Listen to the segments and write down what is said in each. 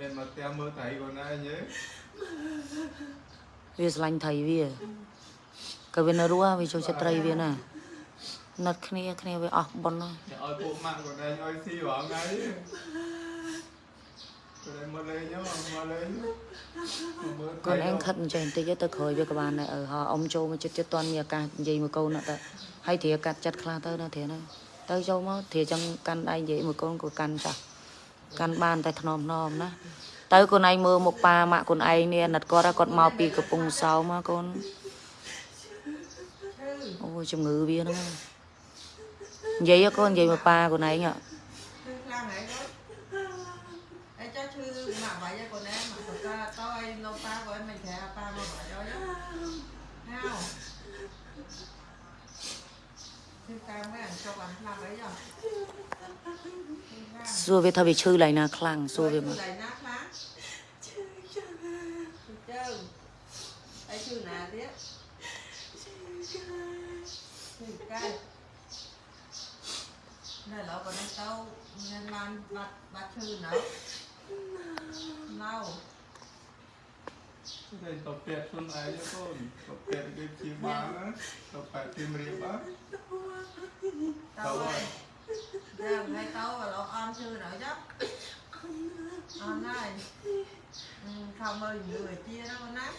មានមកផ្ទះមើលថៃខ្លួនឯងទេវាស្រឡាញ់ថៃវាក៏វានៅរស់វាចូលចិត្តត្រីវាណាណិតគ្នាគ្នាវាអស់ប៉ុនហើយអ្នកឲ្យពួកម៉ាក់ខ្លួនឯងឲ្យស៊ីរាល់ថ្ងៃខ្លួនឯងមកលេងហ្នឹងមកលេងមើលកូនឯងខិតអញ្ចឹងបន្តិចទៅក្រោយវាក៏បានដែរអឺហោអ៊ំចូលមកចិត្តចិត្តតន់មានឱកាសនិយាយមួយកូនណាស់ទៅហើយធាកាត់ចិត្តខ្លះទៅណាធាណាទៅចូលមកធាចង់កាន់ដៃនិយាយមួយកូនក៏កាន់ចាស់ កាន់បានតែថ្នមថ្នមណាទៅកូនឯងមើលមុខប៉ាម៉ាក់កូនឯងនេះអាណិតគាត់គាត់មកពីកំពង់សោមមកកូនអូយជំងឺវាហ្នឹងនិយាយហ៎កូននិយាយមកប៉ាកូនឯងហ៎ Thư Lan này đó Ê cho thư mà vậy cho con em សួរវាថាវាឈឺឡើងណាខ្លាំងសួរវាមក lại nát lá Thư chơn Ê thư nè tiếp Thư cay Này lỡ còn em tao Nên làm bắt bắt thư nữa Lâu តែតពាក់ខ្លួនឯងកូនតពាក់គេជាបានណាតពាក់ទីមរៀបបាន tao ơi ra ngay tao và lo on chưa nữa chứ on này ừ, không ơi người chia nó con nát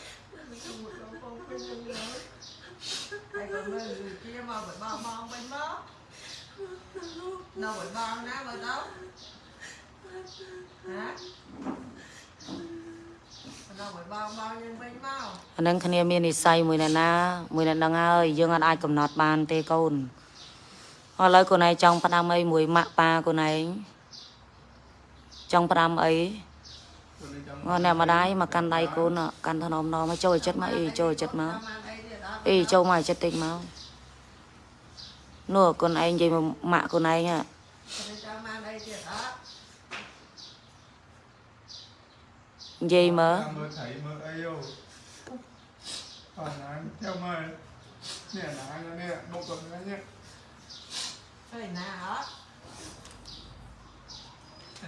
đây còn người người chia mà phải bao bao bên đó đâu phải bao nát vào đâu hả đâu phải bao bao nhưng bên bao អាហ្នឹងគ្នាមាននិស័យមួយអ្នកណាមួយអ្នកហ្នឹងហើយយើងអត់អាចកំណត់បានទេកូន ឥឡូវកូនឯងចង់ផ្ដាំអីមួយម៉ាក់ប៉ាកូនឯងចង់ផ្ដាំអីខ្លួនឯងចង់ងអ្នកម្ដាយមកកាន់ដៃកូនអ่ะកាន់ថ្នមណមឲ្យចូលឲ្យចិត្តមកអីចូលឲ្យចិត្តមក Tao mang đây thì đó អីចូលមកឲ្យចិត្តតិចមកនោះកូនឯងនិយាយមកម៉ាក់កូនឯងហ่ะ tao mang đây thì đó និយាយមើលមើលថៃមើលអីយោអត់ណាចាំមើលនេះណានេះមុខគាត់នេះ cái nào hết ណាមកដែរនេះ Thôi nè hết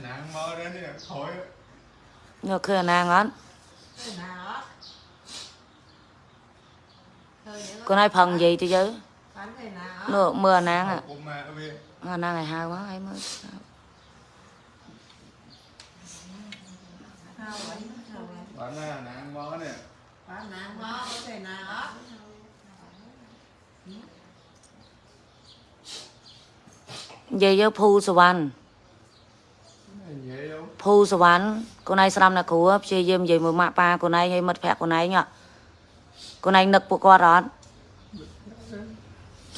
Nàng mơ đến đi khỏi. Nó khơi nàng hết Thôi nè hết Cô nói phần gì chứ? Chứ Nó mưa nàng à Nó nàng ngày hai quá ấy mới Bạn nàng mơ nè. Bạn nàng mơ, có thể nàng hết យាយយកភូសវណ្ណនិយាយយោភូសវណ្ណកូនឯងស្ដាប់ណាគ្រូព្យាយាមនិយាយមួយម៉ាក់ប៉ាកូនឯងឲ្យមិត្តភក្តិកូនឯងហ៎កូនឯងនឹកពួកគាត់អត់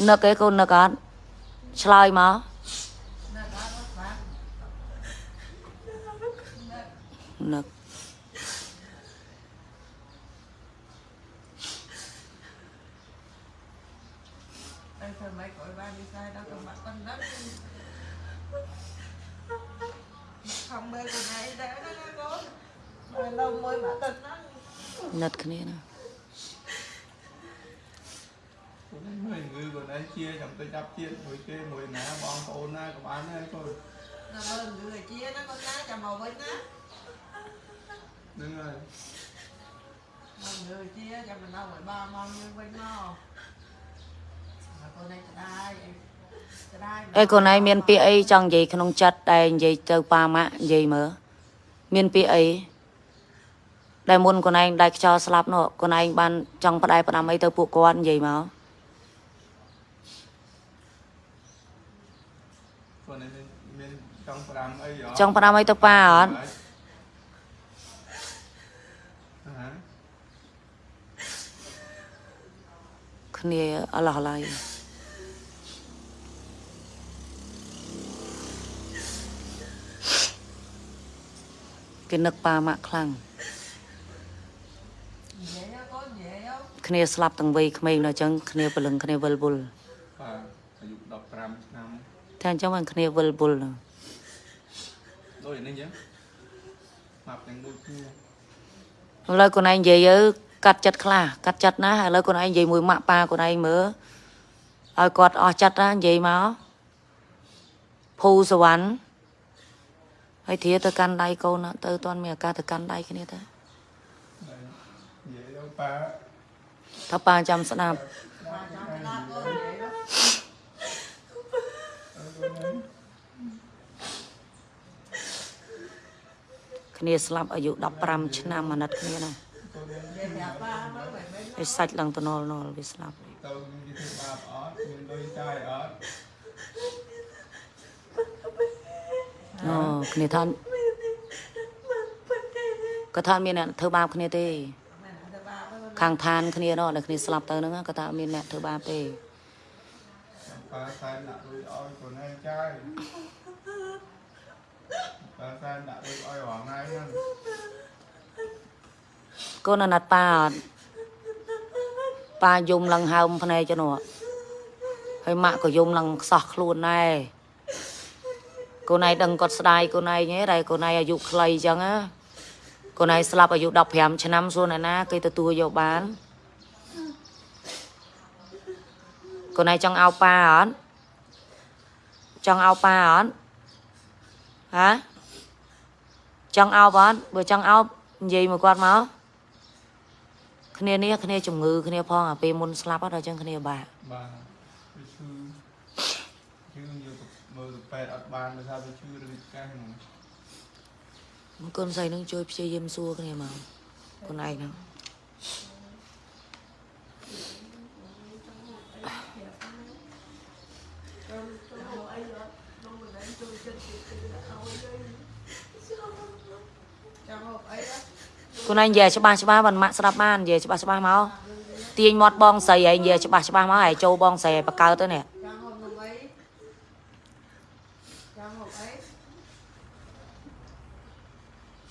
នឹកឯងកូននឹកអត់ឆ្លើយមក nó có rất bát នឹក đây thôi mấy cõi ba đi sai đâu còn bắt con đất không bê con này để nó nó có នៅមួយអាទិត្យហ្នឹងណិតគ្នាណាខ្ញុំមិនងើបណាជាចាំទៅចាប់ជាតិមួយគេមួយណាបងប្អូនណាក៏បានដែរគាត់ដល់មើលងើជាណាកូនណាចាំមកវិញណាហ្នឹងហើយមកងើជាចាំមកនៅឲ្យបងមកយើងវិញមកកូនឯងក្ដាយអេកូនឯងមានពាក្យអីចង់និយាយក្នុងចិត្តតែនិយាយទៅប៉ាម៉ាក់និយាយមើលមានពាក្យអី ដែលមុនកូនឯងដែលខ្យល់ស្លាប់នោះកូនឯងបានចង់ផ្ដែផ្ដាំអីទៅពួកគាត់និយាយមកគាត់ឯងមានមានចង់ប្រាំអីហ៎ចង់ផ្ដាំអីទៅប៉ាអត់ហ៎គ្នាអឡោះឡៃគេនឹកប៉ាម៉ាក់ខ្លាំង dễ á, có dễ không គ្នាស្លាប់ទាំងវ័យក្មេងដល់អញ្ចឹងគ្នាព្រលឹងគ្នាវិលវល់បាទអាយុ15ឆ្នាំតែអញ្ចឹងមិនគ្នាវិលវល់ហ្នឹងដូចនេះចឹងម៉ាប់ទាំងដូចគ្នាឥឡូវខ្លួនឯងនិយាយទៅកាត់ចិត្តខ្លះកាត់ចិត្តណាឥឡូវខ្លួនឯងនិយាយមួយម៉ាក់ប៉ាខ្លួនឯងមើលឲ្យគាត់អស់ចិត្តណានិយាយមកភូសវណ្ណហើយធាទៅកាន់ដៃកូនណាទៅអត់មានឱកាសទៅកាន់ដៃគ្នាទៅ Đấy. Vậy đâu ba ថាប៉ាចាំស្ដាប់ Ba cháu cái đáp ơn vậy đó. Ở bên đấy គ្នាស្លាប់អាយុ15ឆ្នាំអាណិតគ្នាណា cô đến Về nhà ba nó phải mấy ហើយសាច់ឡើងទៅនល់នល់វាស្លាប់ tàu như thế ba ót nhưng đôi trai ót អូគ្នាថាក៏ថាមានអ្នកធ្វើបាបគ្នាទេ ខាងឋានគ្នានោះដែលគ្នាស្លាប់ទៅហ្នឹងក៏ថាមានអ្នកធ្វើបាបទេ ba sai nặng đôi oi của này trai ba sai nặng đôi oi hoàng này nha កូនអាណិតប៉ាអត់ប៉ាយំឡើងហើមភ្នែកចនោះហើយម៉ាក់ក៏យំឡើងខ្សោះខ្លួនដែរកូនឯងដឹងគាត់ស្ដាយកូនឯងទេដែលកូនឯងអាយុខ្លីអញ្ចឹងណា កូនឯងស្លាប់អាយុ15ឆ្នាំសួរអ្នកណាគេទទួលយកបានកូនឯងចង់ឲ្យប៉ាអត់ចង់ឲ្យប៉ាអត់ហ៎ចង់ឲ្យអត់បើចង់ឲ្យនិយាយមកគាត់មកគ្នានេះគ្នាជំងឺគ្នាផងអាពេលមុនស្លាប់អត់ដល់ចឹងគ្នាបាក់ ba cái sư chứ nhiều mơ được pet ọt ban là sao cái sư được cái này មកកូនស្រីនឹងជួយព្យាយាមសួរគ្នាមកកូនឯងហ្នឹង trong hộp ấy đó កូនឯងនិយាយច្បាស់ច្បាស់បានម៉ាក់ស្ដាប់បាននិយាយច្បាស់ច្បាស់មកទាញមាត់បងស្រីឯងនិយាយច្បាស់ច្បាស់មកហើយចូលបងស្រីឲ្យបកកើតទៅនេះ trong hộp hộp ấy trong hộp ấy កូនឯងចង់ហូបអី trong hộp ấy đấy nó mình lấy để cô lấy trong hộp និយាយមក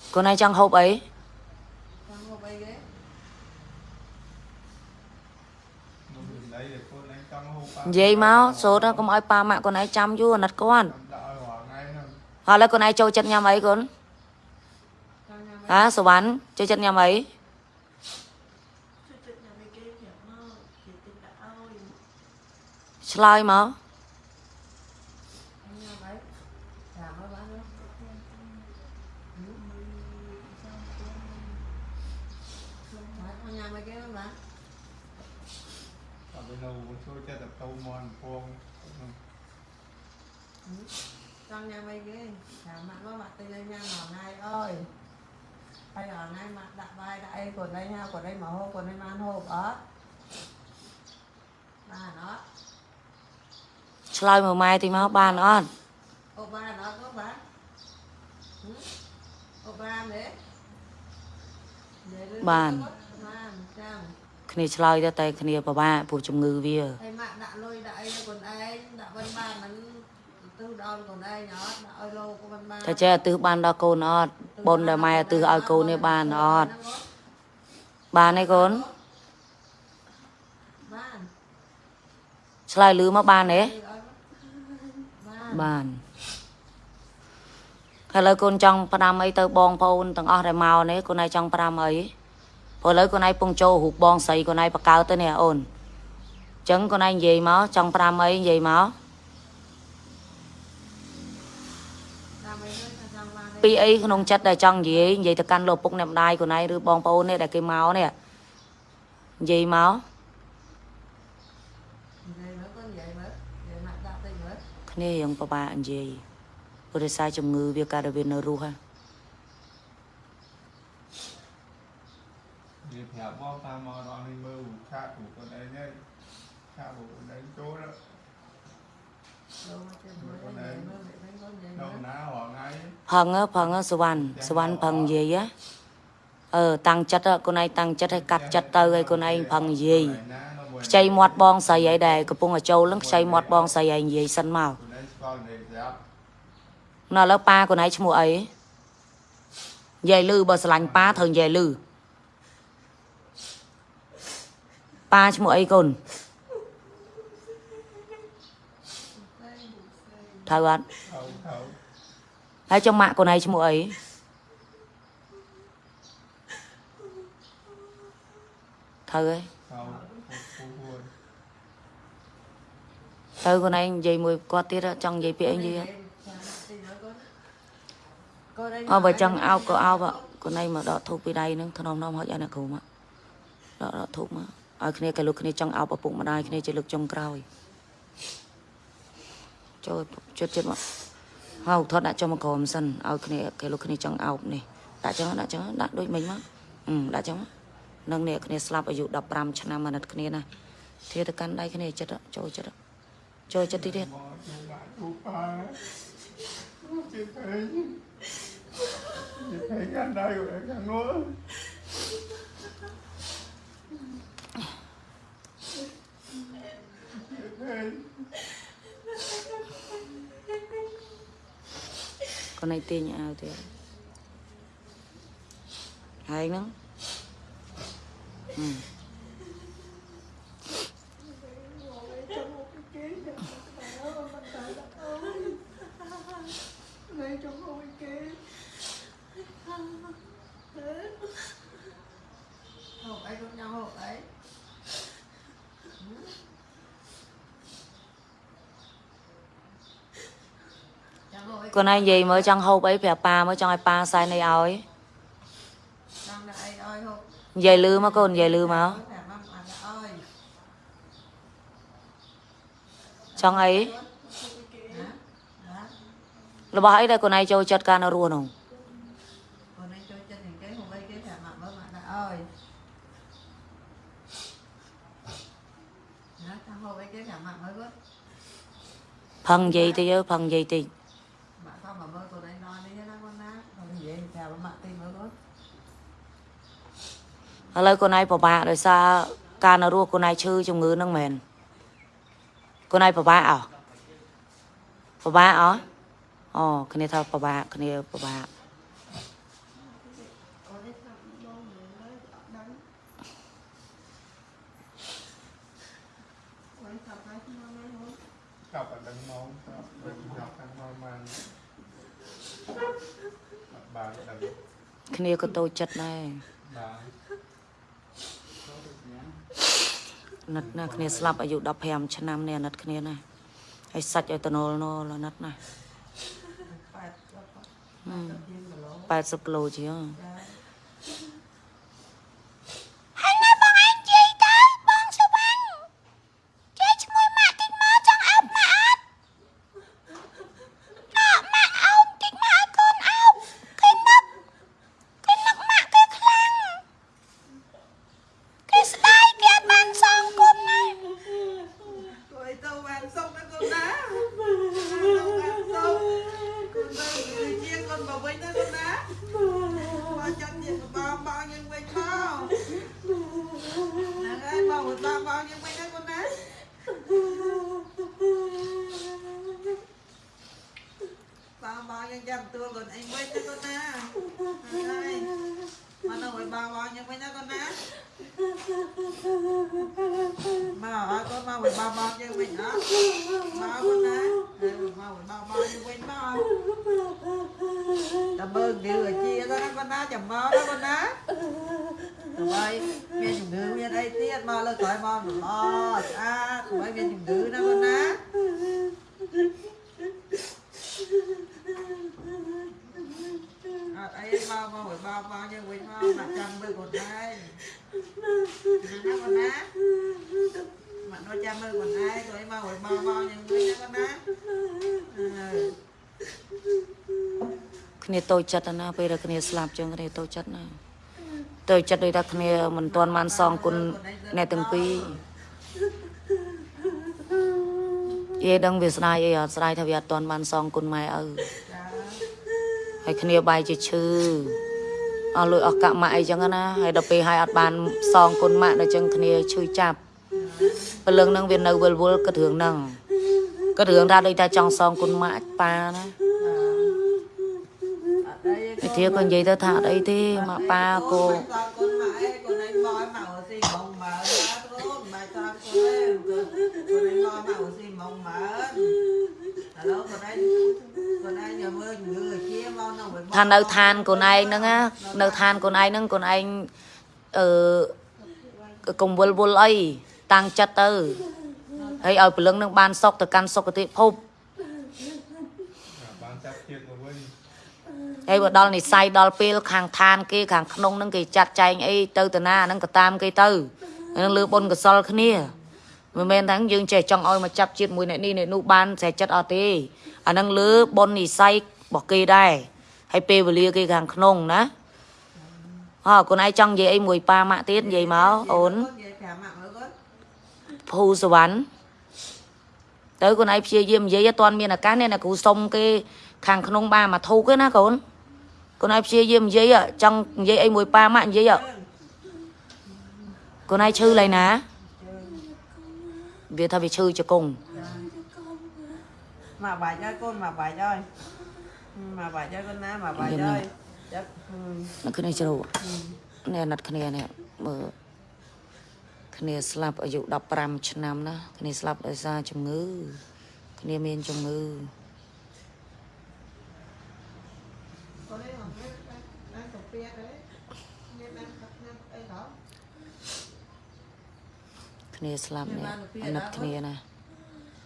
សូត្រកុំឲ្យប៉ាម៉ាក់កូនឯងចាំយូរអាណិតគាត់ đã oi hoàng này nè ហើយឥឡូវកូនឯងចូលចិត្តញ៉ាំអីកូន trong nhà ហ៎សវណ្ណចូលចិត្តញ៉ាំអីឆ្លើយមក trong nhà ấy chào mấy bạn nữa Đấy, con nhà mấy cái đó bạn ở bên đầu con xôi cho tập tàu mòn vuông trong nhà mấy cái chào mặt có mặt tên anh nha mỏ này ơi bây giờ nay mặt đặt vai đại của đây nha của đây mở hộp của đây man hộp đó ba nó ឆ្លើយមកម៉ែតិចមកបានអត់ hộp ba nó có bán Ừ. bàn chàng គ្នាឆ្លើយទៅតែគ្នាពិបាកព្រោះជំងឺវា thầy mạng đã lôi đại còn ai đã văn bàn nó tư đòn còn ai nhỏ đã ơi lô của văn bàn តែចេះឧទ្ទិសបានដល់កូនអត់បុណ្យដែលម៉ែឧទ្ទិសឲ្យកូននេះបានអត់បានទេកូនបានឆ្លើយលឺមកបានទេបានបានហើយ ឥឡូវកូនចង់ផ្ដាំអីទៅបងប្អូនទាំងអស់ដែលមកនេះកូនឯងចង់ផ្ដាំអីព្រោះឥឡូវកូនឯងពងចូលរូបបងស្រីកូនឯងបកកើតទៅនេះអូនអញ្ចឹងកូនឯងនិយាយមកចង់ផ្ដាំអីនិយាយមកតាមអីទៅចង់បានពីអីក្នុងចិត្តដែលចង់និយាយនិយាយទៅកាន់លោកពុកអ្នកម្ដាយកូនឯងឬបងប្អូននេះដែលគេមកនេះនិយាយមកនិយាយមើលកូននិយាយមើលនិយាយមកដាក់តិចមើលគ្នារៀងពិបាកនិយាយ ព្រោះដោយសារជំងឺវាកើតតែវានៅរស់ហ្នឹង vì thẻ bom ta mò đòn đi mơ khác của con đây nhé khác của con đấy chỗ đó ចូលមកជិះមើលនិយាយមើលនិយាយមើលនិយាយមើ đâu ល ná hoàng ấy ផឹងហ៎ផឹងហ៎សវណ្ណសវណ្ណផឹងនិយាយហ៎អឺតាំងចិត្តហ៎កូនឯងតាំងចិត្តឲ្យកាត់ចិត្តទៅឲ្យកូនឯងផឹងនិយាយ Này ná nó buồn ខ្ចីមាត់បងស្រីអីដែរកំពុងតែចូលនឹងខ្ចីមាត់បងស្រីឯងនិយាយសិនមក con đấy con này dẹp នៅឥឡូវប៉ាកូនឯងឈ្មោះអីនិយាយលឺបើស្រឡាញ់ប៉ាត្រូវនិយាយលឺប៉ាឈ្មោះអីកូនត្រូវអត់ thấu thấu ហើយចុងម៉ាក់កូនឯងឈ្មោះអីត្រូវហើយ thấu phu phu ទៅកូនឯងនិយាយមួយគាត់ទៀតចង់និយាយពាក្យអីនិយាយចាំតិចមើលកូន អើបើចង់អោបក៏អោបកូនឯងមកដកធូបពីដៃហ្នឹងធ្នមនាំហុចឲ្យអ្នកគ្រូមកដកដកធូបមកឲ្យគ្នាគេលោកគ្នាចង់អោបឪពុកម្ដាយគ្នាជាលើកចុងក្រោយចូលចិត្តចិត្តមកហៅថតដាក់ចុះមកក្រោមសិនឲ្យគ្នាគេលោកគ្នាចង់អោបនេះដាក់ចឹងដាក់ចឹងដាក់ដូចមិញមកអឺដាក់ចឹងមកនឹងអ្នកគ្នាស្លាប់អាយុ15ឆ្នាំអាណិតគ្នាណាធៀទៅកាន់ដៃគ្នាចិត្តចូលចិត្តចូលចិត្តទីទៀត មកดูបាក់ดูប៉ាជាពេញជាពេញកាន់ដៃ của em ខាងនោះជាពេញ con này tiền nhà ao thì hay nó ừ. ហូបអីខ្ញុំញ៉ាំហូបអីញ៉ាំហូបអី con này gì mới trong hộp ấy phải pa mới trong ai pa sai này ao ấy ដល់តែអីឲ្យហូប dây lư mà con dây lư mà តែមកអានឲ្យ trong ấy ណាណា là bà ấy đây con này cho chặt can nó luôn không phần gì thì chứ phần gì thì មកថាមកមើលខ្លួនឯងនន់នេះណាគាត់ណាគាត់និយាយតែមកទីមើលគាត់ ở đây con này bà bà rồi sao can nó luôn con này chư trong ngư nâng mền con này bà bà à bà bà à ồ cái này thôi bà bà cái này bà bà ก គ្នាក៏តូចចិត្តដែរណាត់ណាគ្នាស្លាប់អាយុ15ឆ្នាំនេះអាណិតគ្នាណាហើយសាច់ឲ្យតណុលណុលអាណិតណា80គីឡូជាង Bao bao nhiêu trăm tua còn anh vinh đó con đá Nàng ơi Mà đâu phải bao bao nhiêu vinh đó con đá mà ở con mau phải bao bao như mình đó bao con đấy Ừ, mau phải bao bao như mình bao cảm ơn điều ở chia đó con đá chầm mơ đó con đá tụi bay nghe chừng đứa nghe đây tiết mơ lên khỏi mơ mà mơ à tụi bay nghe chừng đứa đó con đá à, ấy bao bao phải bao bao như mình bao mặt trăm mươi con đây nó con đá mặt nó trăm mươi còn ai rồi bao rồi bao bao nhưng với nó con đá ừ. គ្នាតូចចិត្តណាពេលដែលគ្នាស្លាប់ចឹងគ្នាតូចចិត្តណាតូចចិត្តដូចថាគ្នាមិនទាន់បានសងគុណអ្នកទាំងពីរយេដឹងវាស្ដាយអីអត់ស្ដាយថាវាអត់ទាន់បានសងគុណម៉ែឪ Dạ. ហើយគ្នាបាយជាឈឺអស់លុយអស់កាក់ម៉ាក់អីចឹងណាហើយដល់ពេលហើយអត់បានសងគុណម៉ាក់ដល់ចឹងគ្នាឈឺចាប់ព្រលឹងហ្នឹងវានៅវិលវល់គិតរឿងហ្នឹងគិតរឿងថាដូចថាចង់សងគុណម៉ាក់ប៉ាណា Ở đây វិធាក៏និយាយទៅថាអត់អីទេម៉ាក់ប៉ាគោ ថានៅឋានកូនឯងហ្នឹងណានៅឋានកូនឯងហ្នឹងកូនឯងអឺកង្វល់វល់អីតាំងចិត្តទៅហើយឲ្យព្រលឹងនឹងបានសុខទៅកាន់សុគតិភពបានចាប់ជាតិមកវិញហើយបើដល់និស័យដល់ពេលខាងឋានគេខាងក្នុងនឹងគេចាត់ចែងអីទៅតាណាហ្នឹងក៏តាមគេទៅនឹងលើបុណ្យកុសលគ្នា មិនមែនថាយើងចេះចង់ឲ្យមកចាប់ជាតិមួយអ្នកនេះអ្នកនោះបានស្រេចចិត្តអត់ទេអាហ្នឹងលើបុណ្យនិស័យរបស់គេដែរហើយពេលវេលាគេខាងក្នុងណាអើកូនឯងចង់និយាយអីមួយប៉ាម៉ាក់ទៀតនិយាយមកអូននិយាយប្រាប់ម៉ាក់មើលគាត់ភូសវណ្ណទៅកូនឯងព្យាយាមនិយាយអត់ទាន់មានឱកាសនេះណាគ្រូសុំគេខាងក្នុងបានមកធូកទេណាកូនកូនឯងព្យាយាមនិយាយចង់និយាយអីមួយប៉ាម៉ាក់និយាយជើងកូនឯងឈឺឡើយណាជើង វាថាវាឈឺជង្គង់ mà bài cho con mà bài cho Ừ, mà bài cho con na mà bài Em cho nào? chắc ừ. នៅគ្នាជ្រោនេះណាត់គ្នានេះមើលគ្នាស្លាប់អាយុ15ឆ្នាំណាគ្នាស្លាប់ដោយសារជំងឺគ្នាមានជំងឺ con đấy mà cái cái cái cà phê đấy nên ăn cà phê ấy đó គ្នាស្លាប់នេះអាណិតគ្នាណា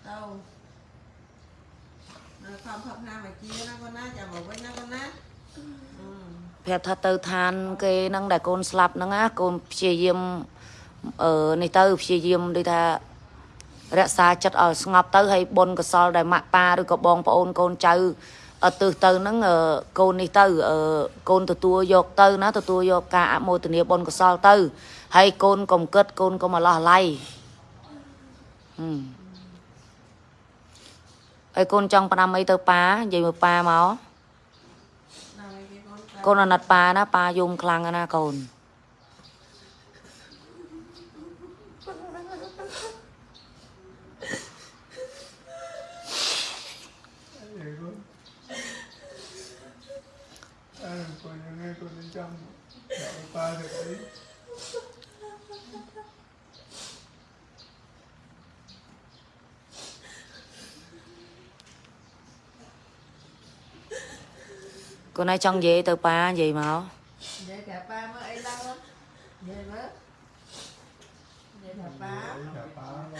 đâu Nó không thật nào mà chia nó con na chào bầu với nó con na ừ. ប្រាប់ថាទៅឋានគេហ្នឹងដែលកូនស្លាប់ហ្នឹងណាកូនព្យាយាមអឺនេះទៅព្យាយាមដូចថារក្សាចិត្តឲ្យស្ងប់ទៅហើយបុណ្យកុសលដែលម៉ាក់ប៉ាឬក៏បងប្អូនកូនចៅអត់ទើសទៅហ្នឹងអឺកូននេះទៅអឺកូនទទួលយកទៅណាទទួលយកការអមោទនាបុណ្យកុសលទៅ ហើយកូនកុំគិតកូនកុំអាឡោះអាល័យហឹមហើយកូនចង់ផ្ដាំអីទៅប៉ានិយាយមកប៉ាមក Nào đây cái con cái- កូនអាណិតប៉ាណាប៉ាយំខ្លាំងណាស់កូន Vậy con à, con những nghe con bên trong đạo ba được ấy កូនឯងចង់និយា យទៅប៉ានិយាយមក vậy cả ba mới ấy lâu lắm vậy mới vậy cả ba ấy là phá con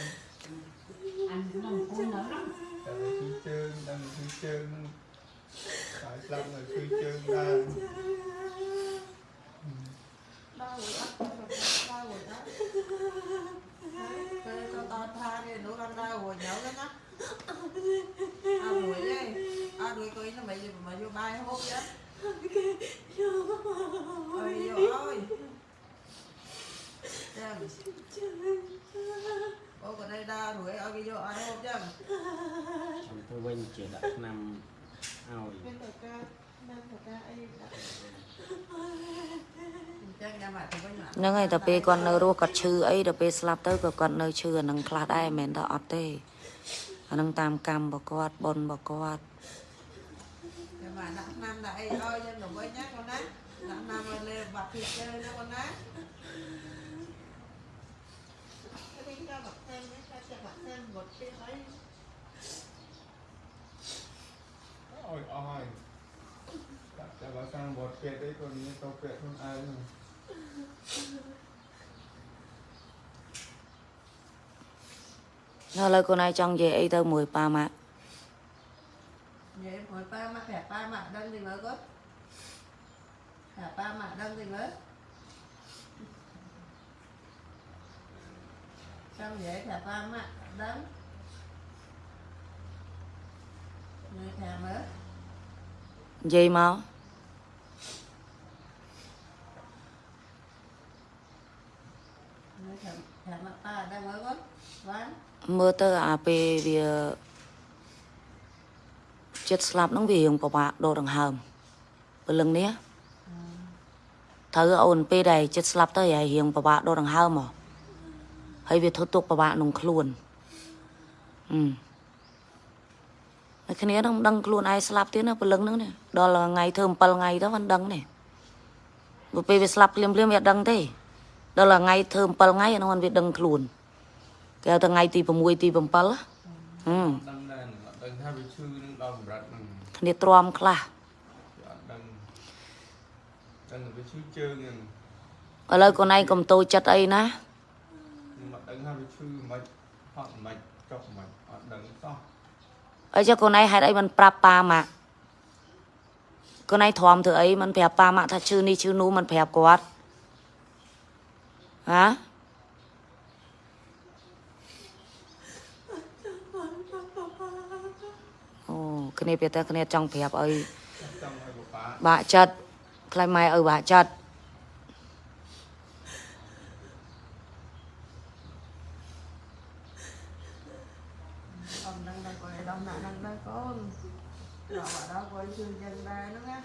anh mong cúi nữa lắm tại vì khi trơn đang khi trơn tại sao là khi trơn ra đau rồi đó đau rồi đó Đấy, cái con to tha đi nữa con đau rồi nhậu đó nhá à đuổi đi à đuổi coi nó mày mà vô bay hốt chứ ôi vô ơi Chừng. Ô còn đây đau đuổi ở cái vô ai hốt chứ ខ្ញុំទៅវិញជាដាក់ឆ្នាំឲ្យ bên thật ra bên thật ra ai đã chắc ra mặt thì với mặt ហ្នឹងហើយតែពេលគាត់នៅរស់គាត់ឈឺអីដល់ពេលស្លាប់ទៅក៏គាត់នៅឈឺអាហ្នឹងខ្លះដែរមិនមែនថាអត់ទេ អាហ្នឹងតាមកម្មរបស់គាត់បុណ្យរបស់គាត់ nhưng mà nặng năm là ai ơi nhưng mà với nhá con á nặng năm rồi lên bạc thịt chơi đó con á Cái đi cho bạc thêm ấy, cho cho bạc thêm một cái ấy. ôi ôi đặt cho bà sang bột kẹt đấy còn như tao kẹt không ai nữa ហើយ ឥឡូវកូនឯងចង់និយាយអីទៅមួយប៉ាម៉ាក់ vậy hồi ba mặt hẹp ba mặt đơn gì mới có hẹp ba mặt đơn gì mới xong vậy hẹp ba mặt đơn người thèm mới និយាយមក người មើលទៅអាពេលវាចិត្តស្លាប់ហ្នឹងវារៀងពិបាកដកដង្ហើមព្រលឹងនេះត្រូវអូនពេលដែលចិត្តស្លាប់ទៅហើយរៀងពិបាកដកដង្ហើមហ៎ហើយវាធ្វើទុកពិបាកក្នុងខ្លួនហឹមហើយគ្នានឹងមិនដឹងខ្លួនឯងស្លាប់ទៀតណាព្រលឹងហ្នឹងនេះដល់ថ្ងៃធ្វើ7ថ្ងៃទៅមិនដឹងទេព្រោះពេលវាស្លាប់ភ្លាមភ្លាមៗវាអត់ដឹងទេដល់ថ្ងៃធ្វើ7ថ្ងៃអានោះมันវាដឹងខ្លួន គេហៅថាថ្ងៃទី6ទី7ហឹមដឹងដែរនឹងអត់ដឹងថាវាឈឺនឹងដល់កម្រិតហ្នឹងគ្នាទ្រាំខ្លះវាអត់ដឹងដឹងថាវាឈឺជើងហ្នឹងឥឡូវកូនឯងកុំតូចចិត្តអីណា nhưng mà ដឹងថាវាឈឺមិនហត់មិនចុកមិនអត់ដឹងសោះអីចុះកូនឯងហេតុអីមិនប្រាប់ប៉ាម៉ាក់ខ្លួនឯងធំធ្វើអីមិនប្រាប់ប៉ាម៉ាក់ថាឈឺនេះឈឺនោះមិនប្រាប់គាត់ហ៎អូ គ្នាពេលតែគ្នាចង់ប្រាប់ឲ្យចង់ឲ្យប៉ាបាក់ចិត្តខ្លាចម៉ែឲ្យបាក់ចិត្តអត់ដឹងដល់គាត់ដល់ណាស់ដឹងដល់កូនដល់បាត់ដល់គាត់ជឿយ៉ាងដែរហ្នឹងណា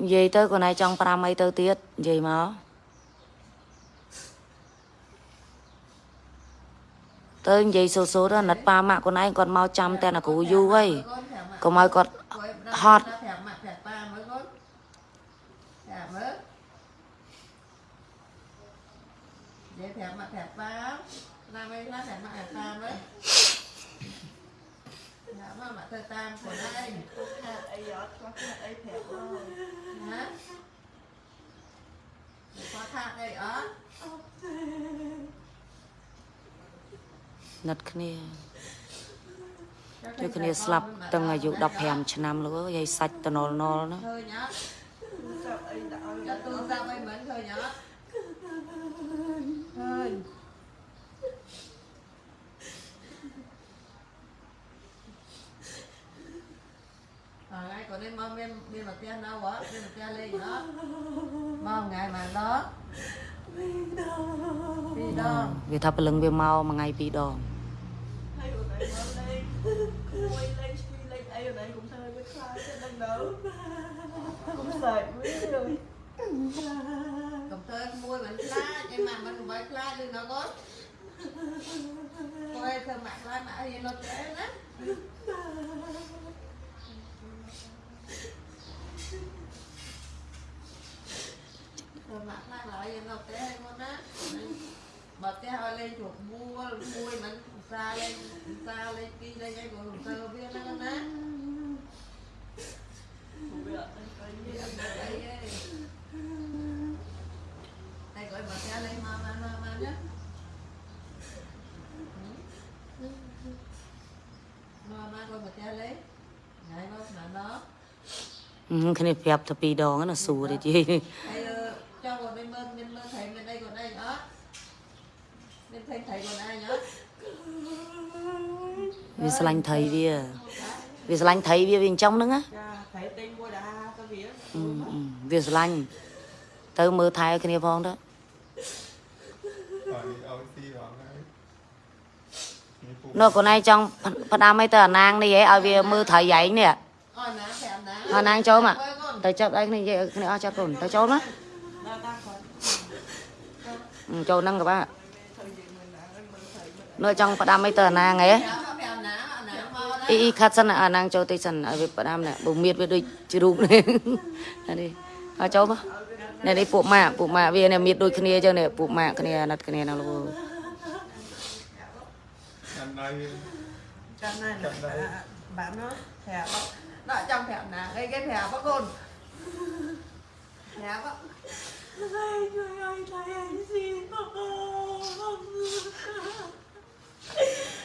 និយាយទៅខ្លួនឯងចង់5អីទៅទៀតនិយាយមក ទៅនិយាយសូសូទៅណាត់ប៉ាម៉ាក់ខ្លួនឯងគាត់មកចាំតែអ្នកគ្រូយូរហើយកុំឲ្យគាត់ហត់ប្រាប់ម៉ាក់ប្រាប់ប៉ាមើលកូនប្រាប់មើលនិយាយប្រាប់ម៉ាក់ប្រាប់ប៉ាណាមិនណាប្រាប់ម៉ាក់ប្រាប់ប៉ាមើលប្រាប់ម៉ាក់ម៉ាក់ទៅតាមខ្លួនឯងខាត់អីអត់ខ្វះខាត់អីប្រាប់មកណាខ្វះខាត់អីអត់ ណិតគ្នាជួយគ្នាស្លាប់តាំងអាយុ15ឆ្នាំលោកអើយយាយសាច់តណុលណុលណាឃើញអត់ទូរស័ព្ទអីមិនឃើញអត់ឃើញថ្ងៃក៏នេះមកមានមានមកផ្ទះនៅហ៎មានមកផ្ទះលេងហ៎មកថ្ងៃមកដល់ពីរដងវាថាព្រលឹងវាមកមួយថ្ងៃពីរដង ហើយអូនឯងមកលេងគួយលេងស្ពីលេងអីអូនឯងកុំធ្វើឲ្យវាខ្លាចទេដឹងដល់កុំសាច់វាអើយកំទើមួយមិនខ្លាចឯម៉ាក់មិនបើខ្លាចឬនៅកូនគាត់ធ្វើម៉ាក់ខ្លាចម៉ាក់អីនៅតែណា rồi mặt lại lại em ngọc té con á bật té hơi lên chuột mua mui mình xa lên xa lên kia lên cái của hùng sơ biết nó con á វាអត់ដឹងកី đây đây đây gọi bật té lên mà mà mà mà nhá mà mà gọi bật té lên này nó mà nó អឺគ្នាប្រាប់តែពីរដងណាសួរទេជី thầy ờ, cho còn bên bên bên bên thầy bên đây còn đây nữa bên thầy thầy còn ai nữa វាស្រឡាញ់ថៃវាវាស្រឡាញ់ថៃវាវាអញ្ចឹងហ្នឹងណា cha thầy tên mua đã có vía អឺអឺវាស្រឡាញ់ទៅមើលថែឲ្យគ្នាផងទៅអត់នេះឲ្យទីហងហើយនេះពូនោះខ្លួនឯងចង់ផ្ដាំអីទៅអាណាងនេះហ៎ឲ្យវាមើលថៃឯងនេះ ôi ná thèm ná អាណាងចូលមក Ôi, con ទៅចាប់ដៃគ្នានិយាយឲ្យគ្នាអស់ចាប់កូនទៅចូលមក đau ta còn អឺចូលហ្នឹងក៏បាទ ថៃនិយាយមើលណាមើលថៃមើល នោះចង់ផ្ដាំអីទៅអាណាងហ៎ Dạ, nó thèm ná ná mau អ៊ី đấy អ៊ីខាត់សិនអាណាងចូលតិចសិនឲ្យវាផ្ដាំនេះបើមៀតវាដូចជារូបនេះនេះឲ្យចូលមកនេះនេះពួកម៉ាក់ពួកម៉ាក់វានេះមៀតដូចគ្នាអញ្ចឹងនេះពួកម៉ាក់គ្នាណាត់គ្នាណាលោកចាំដៃ Trong này Trong là đây. bạn- bạn nó thèm đó Nó ở trong thèm ná cái cái thèm đó con thèm đó ហើយជួយឲ្យថៃអញស៊ីមក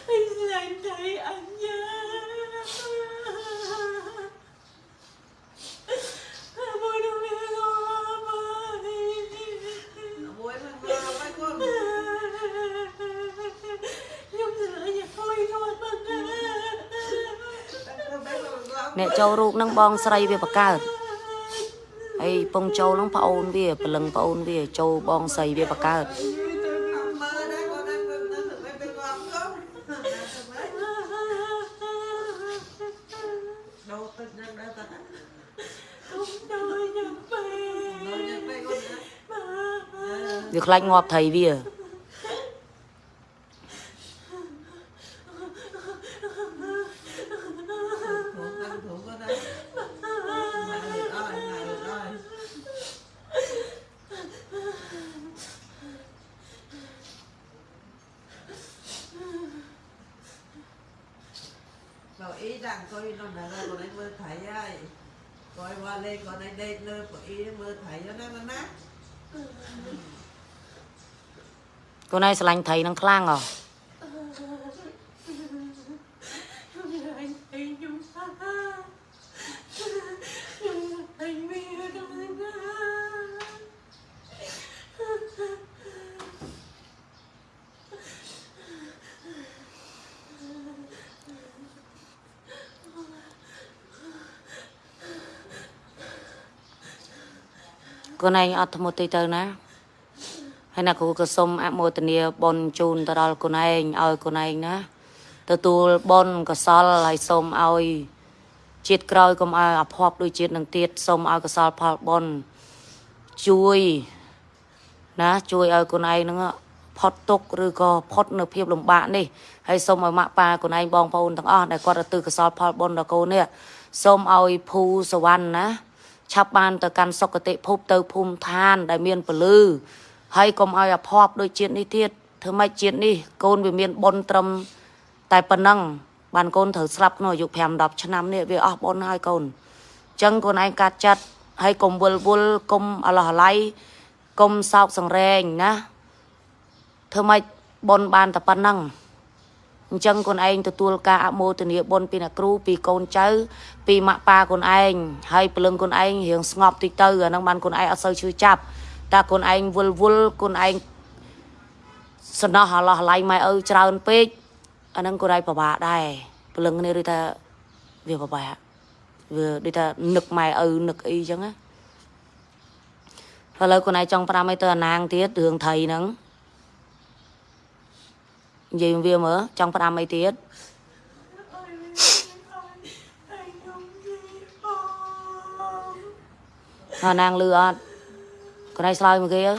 អញស្លាញ់ថៃអញយ៉ាមួយនោះវារម Nó muối mà mưa với con ខ្ញុំស្លាញ់ឲ្យគាត់មកណា Không biết rồi con អ្នកចូលរូបហ្នឹងបងស្រីវាបកើតហើយពងចូលហ្នឹងប្អូនវាព្រលឹងប្អូនវាចូលបងស្រីវាបកើត វាខ្លាចងាប់ថៃវា thủ con thủ con đây ngày được rồi ngày được rồi rồi ý rằng tôi nó là ra còn anh mơ thấy ai coi qua lên còn anh đây lơ của ý mơ thấy nó nó nát ខ្លួនឯងស្រឡាញ់ត្រីនឹងខ្លាំងហ៎ខ្លួនឯងអត់ធ្មត់ទេទៅណា ហើយណាគ្រូក៏សូមអមោទនាបុណ្យជូនទៅដល់កូនឯងឲ្យកូនឯងណាទទួលបុណ្យកុសលហើយសូមឲ្យជាតិក្រោយកុំឲ្យអភ័ព្វដូចជាតិនឹងទៀតសូមឲ្យកុសលផលបុណ្យជួយណាជួយឲ្យកូនឯងហ្នឹងផុតទុកข์ឬក៏ផុតនៅភាពលំបាកនេះហើយសូមឲ្យម៉ាក់ប៉ាកូនឯងបងប្អូនទាំងអស់ដែលគាត់រទើកុសលផលបុណ្យដល់កូននេះសូមឲ្យភូសវណ្ណណាឆាប់បានទៅកាន់សុគតិភពទៅភូមិឋានដែលមានពលឺ ហើយកុំឲ្យអភ័ព្វដូចជាតិនេះទៀតធ្វើម៉េចជាតិនេះកូនវាមានបុណ្យត្រឹមតែប៉ុណ្ណឹងបានកូនត្រូវស្លាប់ក្នុងអាយុ5 10ឆ្នាំនេះវាអស់បុណ្យហើយកូនអញ្ចឹងកូនឯងកាត់ចាត់ហើយកុំវល់វល់កុំអឡោះអាល័យកុំសោកសង្រេងណាធ្វើម៉េចបុណ្យបានតែប៉ុណ្ណឹងអញ្ចឹងកូនឯងទទួលការអមោទនាបុណ្យពីអ្នកគ្រូពីកូនចៅពីម៉ាក់ប៉ាកូនឯងហើយព្រលឹងកូនឯងរៀងស្ងប់តិចទៅអាហ្នឹងបានកូនឯងអត់សូវឈឺចាប់ តែកូនឯងវល់វល់កូនឯងសំណោះអាឡោះឡៃម៉ែឪច្រើនពេកអាហ្នឹងកូនឯងពិបាកដែរព្រលឹងនេះឬថាវាពិបាកវាដូចថានឹកម៉ែឪនឹកអីចឹងណាឥឡូវកូនឯងចង់ប្រាំឲ្យទៅអាណាងទៀតរឿងថៃហ្នឹងនិយាយវាមើលចង់ផ្ដាំអីទៀតអាណាងលឺអត់ កន្លែងឆ្លើយមកគេអើ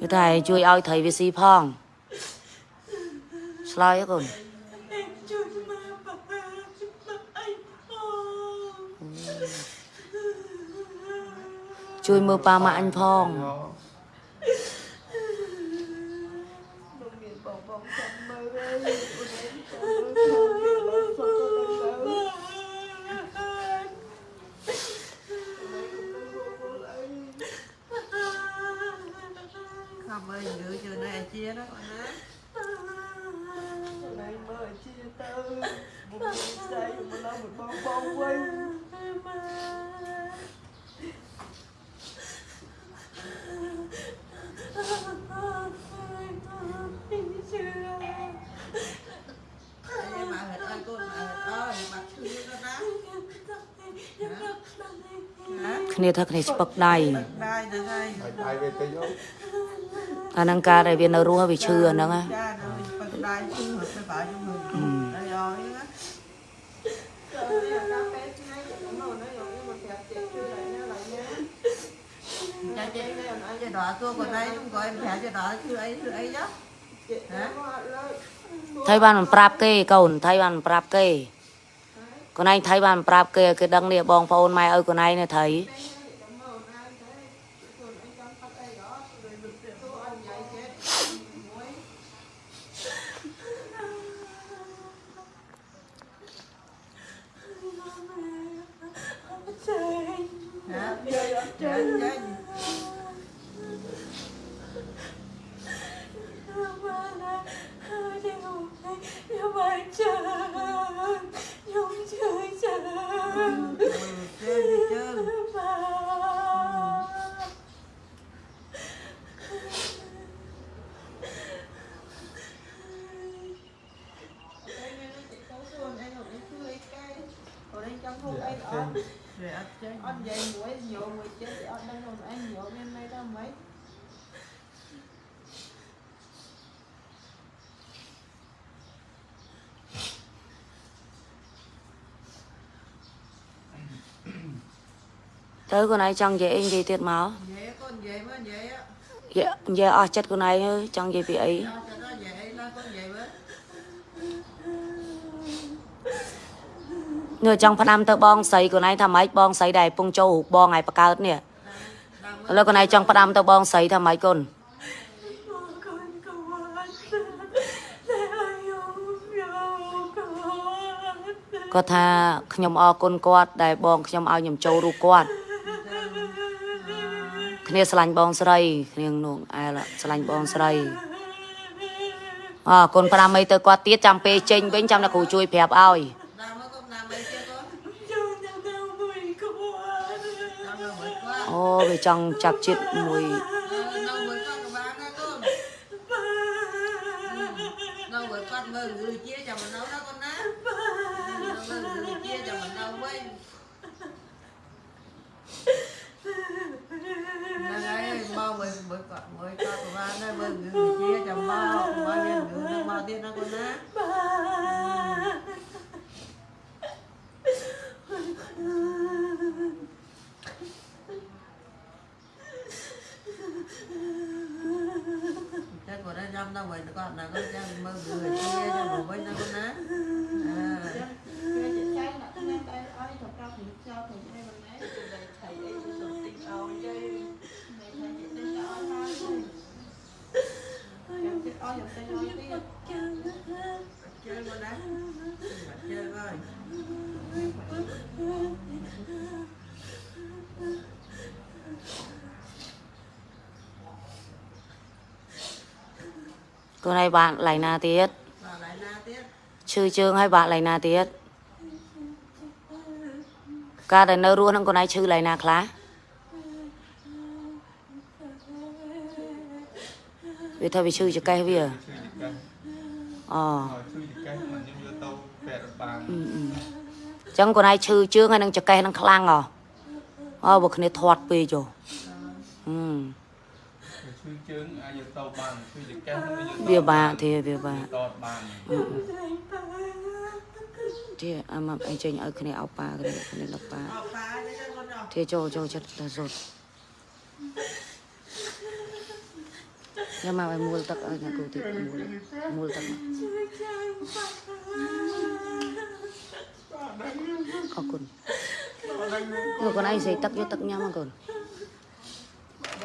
គឺតែជួយឲ្យត្រីវាស៊ី មើលយឺជឿនៅអាជាណាបងណាណៃមើលជាទៅមុខស្អីមកឡើងមកបងបងវិញអីមកហេតុអើកូនអើអើមកឈឺទៅណាណាគ្នាថាគ្នាស្ពឹកដៃដែរហ្នឹងហើយហើយដៃវាទៅយក អាហ្នឹងការដែលវានៅរស់ហើយវាឈឺអាហ្នឹងណាចានៅពឹកដែរឈឺទៅបើយំមើលអីអើយណាកាហ្វេថ្ងៃនោះណាយកមកប្រាប់ចេះជួយ lại nha lại nha ចាចេះចេះដល់តួគាត់ដែរខ្ញុំក៏ប្រាប់ចេះដល់ឈឺអីឈឺអីចុះ chị Hả? có lên ថៃបានមិនប្រាប់គេកូនថៃបានមិនប្រាប់គេកូនឯងថៃបានមិនប្រាប់គេឲ្យគេដឹងនេះបងប្អូនម៉ែឲ្យកូនឯងនេះថៃ cảm ơn anh thế còn anh chăm sóc đây đó rồi được tiền của anh dạy chết muối ណាចេះចេះចេះ chơi đi chơi anh nghe nó chị có xuân anh còn anh chưa ấy cái còn anh chăm sóc anh Dạ, ớt rồi ăn chơi anh dạy muối nhiều muối chết thì anh đang còn anh nhiều bên này đâu mấy ទៅកូនឯងចង់និយាយអីនិយាយទៀតមក vậy con vậy mới vậy á និយាយនិយាយអស់ចិត្តកូនឯងហើយចង់និយាយពីអី cho cho nó vậy nó con vậy với នេះចង់ផ្ដាំទៅបងស្រីកូនឯងថាម៉េចបងស្រីដែលកំពុងចូលរូបបងឯងបកើតនេះ đang ឥឡូវកូនឯងចង់ផ្ដាំទៅបងស្រីថាម៉េចកូនគាត់ថាខ្ញុំអរគុណគាត់ដែលបងខ្ញុំឲ្យខ្ញុំចូលរូបគាត់ គ្នាស្រឡាញ់បងស្រីគ្នានោះអែលស្រឡាញ់បងស្រីអរគុណផ្ដាំអីទៅគាត់ទៀតចាំពេលចេញវិញចាំតែគ្រូជួយប្រាប់ឲ្យ đang mới con làm mấy chưa con đang đâu mới quá អូវាចង់ចាប់ចិត្តមួយ đâu mới con của bạn đó con đâu mới con mơ người chia cho mình đâu đó con á đâu mơ người chia cho mình đâu វិញហ្នឹងហើយមកមើលមើលគាត់មើលគាត់ប្រហែលដែរមើលគឺជាចាំមកមកមានគឺនឹងមកទៀតណាកូនណា Chắc của nó nhâm đâu vậy con là con chắc mơ người kia cho bố với nó con á à. គេចិត្តចៃដាក់ថ្ងៃតែឲ្យទៅប្រាប់នឹងចោលទៅឯមិនណែទៅតែថៃអីទៅសុំតិចឲ្យយាយមិនថាចិត្តទៅឲ្យហើយចាំចិត្តឲ្យចាំទៅឲ្យទៀត chơi con á chơi coi កូនឲ្យបាក់ឡៃណាទៀត vào lại na tiếp ឈឺជើងឲ្យបាក់ឡៃណាទៀតកាលតែនៅរស់ហ្នឹងកូនឯងឈឺឡៃណាខ្លះវាថាវាឈឺចកេះវាជួយចកាអូជួយចកាមិនខ្ញុំយកទៅពេទ្យបានអឺអឺចឹងកូនឯងឈឺជើងហើយនឹងចកេះនឹងខ្លាំងហ៎អូបើគ្នាធាត់ពេកចុះហឹ មជួយជើងអាចយកទៅបានជួយចកានឹងយកវាបាក់ទេវាបាក់តតបានទេអាមកអីចេញឲ្យគ្នាអោបប៉ាគ្នាគ្នាដល់ប៉ា học phá cho cho con học ទេចូលចូលចិត្តតែសុទ្ធញ៉ាំមកឲ្យមូលទឹកឲ្យណាគូទៀតមូលមូលទឹកមកអរគុណយកកូនឯងស្អីទឹកយកទឹកញ៉ាំមកកូន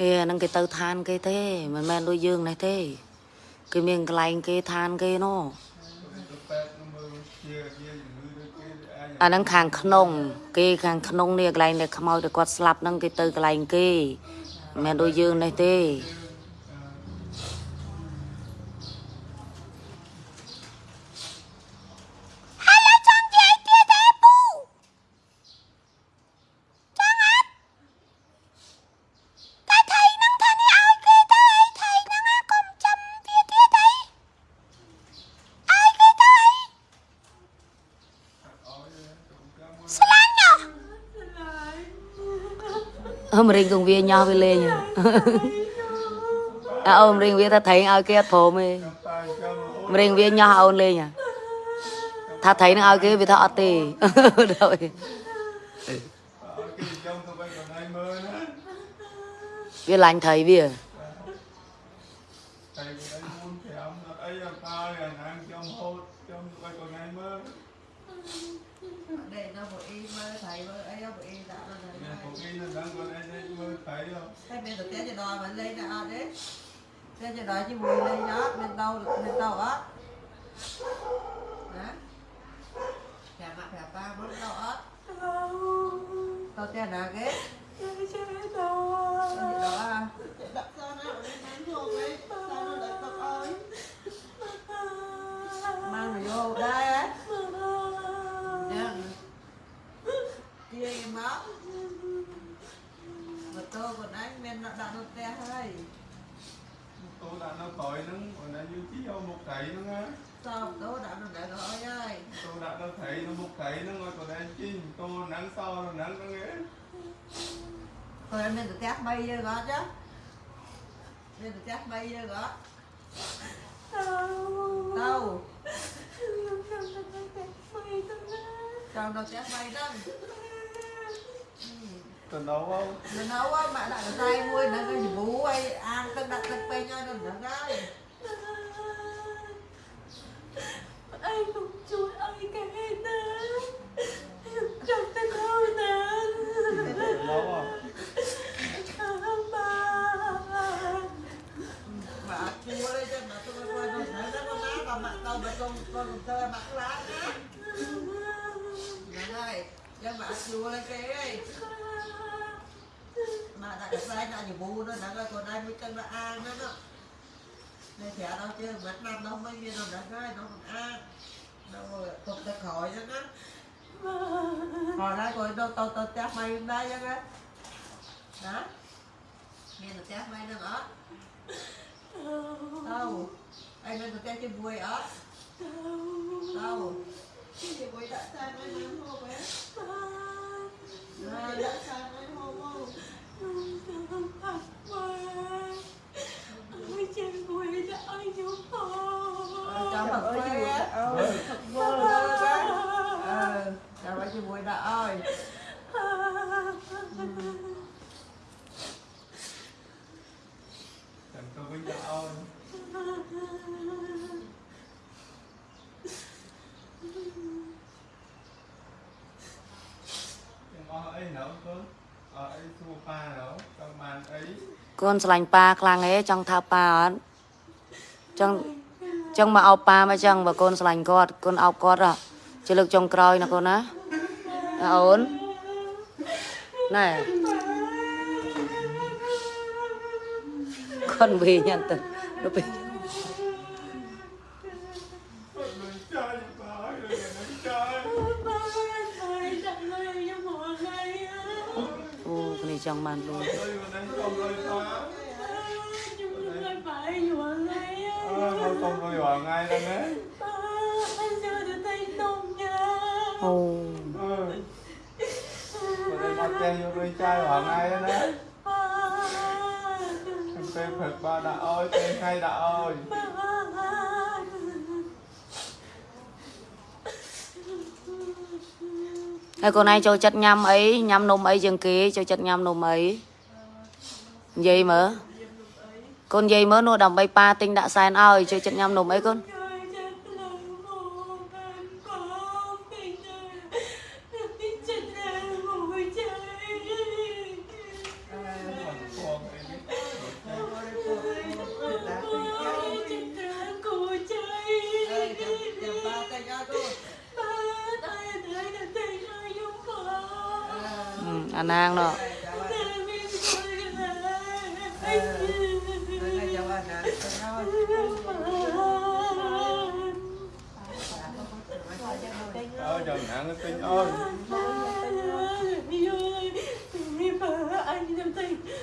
ហេអាហ្នឹងគេទៅឋានគេទេមិនមែនដូចយើងនេះទេ គេមានកន្លែងគេឋានគេណោះ tụi pet nó mơ chia chia những người đó kia ai អាហ្នឹងខាងក្នុង គេខាងក្នុងនេះកន្លែងដែលខ្មោចដែលគាត់ស្លាប់ហ្នឹងគេទៅកន្លែងគេមិនមែនដូចយើងនេះទេ វាញោះវាលេងហ៎អើអមរៀងវាថាថៃឲ្យគេអត់ព្រមទេ trong tay cho nó មរៀងវាញោះអូនលេងហ៎ថាថៃនឹងឲ្យគេវាថាអត់ទេដល់ cái trong tụi bay còn ai mơ nữa វាឡាញ់ថៃវា thầy của anh muốn thì ông ấy là ta là ăn trong hốt trong tụi bay còn ai mơ đây nó một y mơ thầy mơ ấy nó một y đã nó Nè, này cuộc đi là đang còn ai mơ thấy không cái bên thực tế cho đòi mà lên là đấy thế cho đòi chứ mùi lên đó bên đâu bên đâu á hả chả mặt chả ta bước đâu á tao tên là cái cái gì đó à đặt sao nó ở đây bán thuộc ấy sao chí đâu một thầy nó á sao tôi đặt nó để gọi ơi tôi đã nó thầy nó một thầy nó ngồi còn đang chi tôi nắng so rồi nắng nó nghe Thôi em nên tự test bay vô gõ chứ Nên tự test bay vô gõ Đâu Sao đâu test bay đó còn đâu không Mình nấu á, mẹ đặt cái tay môi nó cái gì bú ấy Ăn tân đặt tân bay cho nó nữa cái anh không ជួយអីគេណាចង់ទៅខោណា còn đâu không បា Bà chua lên cho mà tôi coi nó thấy nó có má còn mặt đâu mà con con con tơ mặt lá nhá Nè ơi Cho bà chua lên cái ấy ដាក់ខ្សែដាក់ញវូនោះហ្នឹងហើយកូនឯងមួយចឹងដាក់អាងហ្នឹងនេះប្រាប់ដល់ជើងមិនណាំដល់មិនមានដល់ហ្នឹងហើយដល់អាងដល់ទុកទៅក្រោយហ្នឹងណា còn đây rồi đâu tao tao chắc mày đây chứ á đó nghe tao chắc mày nữa đó đâu anh nên tao chắc cái vui đó đâu Chị quay đã sang với nó hô bé Đây. đã sang với hô hô Ờ, cho thật vui á Thật vơ ờ cho mấy cái vui đó ơi កូនស្រឡាញ់ប៉ាខ្លាំងហេចង់ថាប៉ាអត់ចង់ចង់មកអោបប៉ាមកចឹងបើកូនស្រឡាញ់គាត់កូនអោបគាត់ហ៎ជាលើកចុងក្រោយណាកូនណាណាអូនណែគាត់វិញអត់ទៅទៅ ហើយកូនឯងចូលចិត្តញ៉ាំអីញ៉ាំនំអីជាងគេចូលចិត្តញ៉ាំនំអីនិយាយមើលកូននិយាយមើលនោះដើម្បីប៉ាទិញដាក់សែនឲ្យចូលចិត្តញ៉ាំនំអីកូន อืมអាណាងនោះ Ê, chào bạn. Ê, đây là chào bạn nè. Tay ra. Ơ chồng nặng cái tinh ơi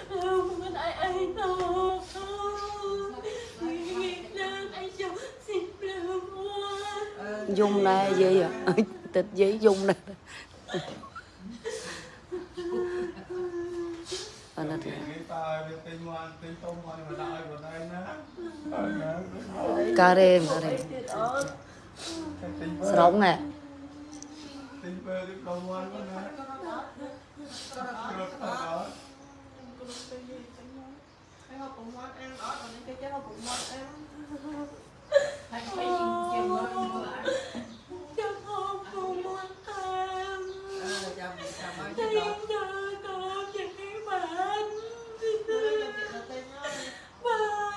Ờ, យំដែរយាយអើយទឹកយាយយំដែរអត់ណាស់ Cái ta ơi cái tinh ngoan tinh tôm ngoan mà đợi vào đây nè Ờ nè ការ៉េការ៉េ Cái tinh ស្រងណែ Tinh bơ cái đầu ngoan quá nè Được rồi đó Hay họ cũng ngon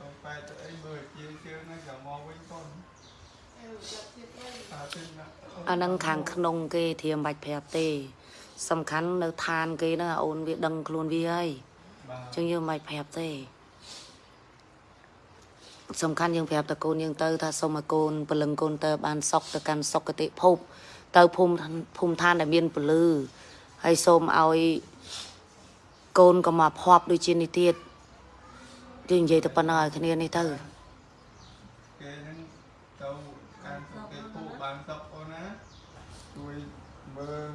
bây giờ nó hôm nó hôm chị hai ở đây đã ơi ở đây hôm ấy nó ăn hôm bé Mà nè Giờ bây giờ nó hôm ấy nó đã ơi ở đây Em về ơi chị Tinh ơi đi chị Tinh ơi đã ơi ở đây nó hôm ơi Đừng cũng mua nữa Hả? Tâu Tâu phải tới ấy bơi chia chưa nó chẳng mò với con Em gặp chị ơi Ta tinh nè អានឹងខាងក្នុងគេធៀមបាច់ប្រាប់ទេ សំខាន់នៅឋានគេហ្នឹងអូនវាដឹងខ្លួនវាហើយ Bà អញ្ចឹងយើងមិនបាច់ប្រាប់ទេសំខាន់យើងប្រាប់តកូនយើងទៅថាសូមឲ្យកូនពលឹងកូនទៅបានសុខទៅកាន់សុគតិភព ទៅភូមិឋានភូមិឋានដែលមានពលឺហើយសូមឲ្យកូនក៏មកភ័ព្វដូចជានេះទៀត យើងនិយាយទៅប៉ុណ្ណឹងឲ្យគ្នានេះទៅ cái nó tâu ăn cái phụ bán sọc con á tôi mơ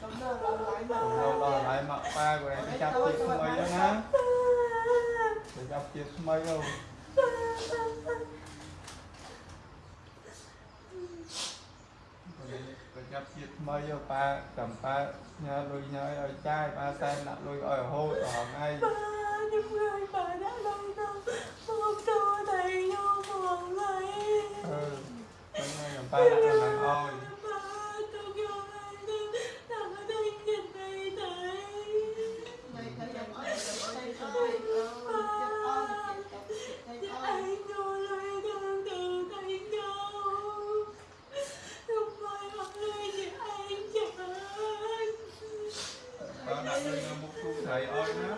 Cảm ơn là lại mà Cũng đâu đòi lại mặc ba của này cái chắp chiếc mây đó ná cái chắp chiếc mây đâu cái chắp chiếc mây cho ba cầm ba nhớ lui nhớ ở ប្រចាំជាតិថ្មីប៉ាកំប៉ាញ៉ាលុយញ៉ាឲ្យចាយប៉ាតែដាក់លុយឲ្យរហូតរហងឯងខ្ញុំងាយប៉ាដាក់លុយទៅមកទៅតែញោមផងហើយអឺមិនងាយប៉ាដាក់ដល់អោយ ប៉ាដាក់ដល់នឹងមុខទូថៃអើយណា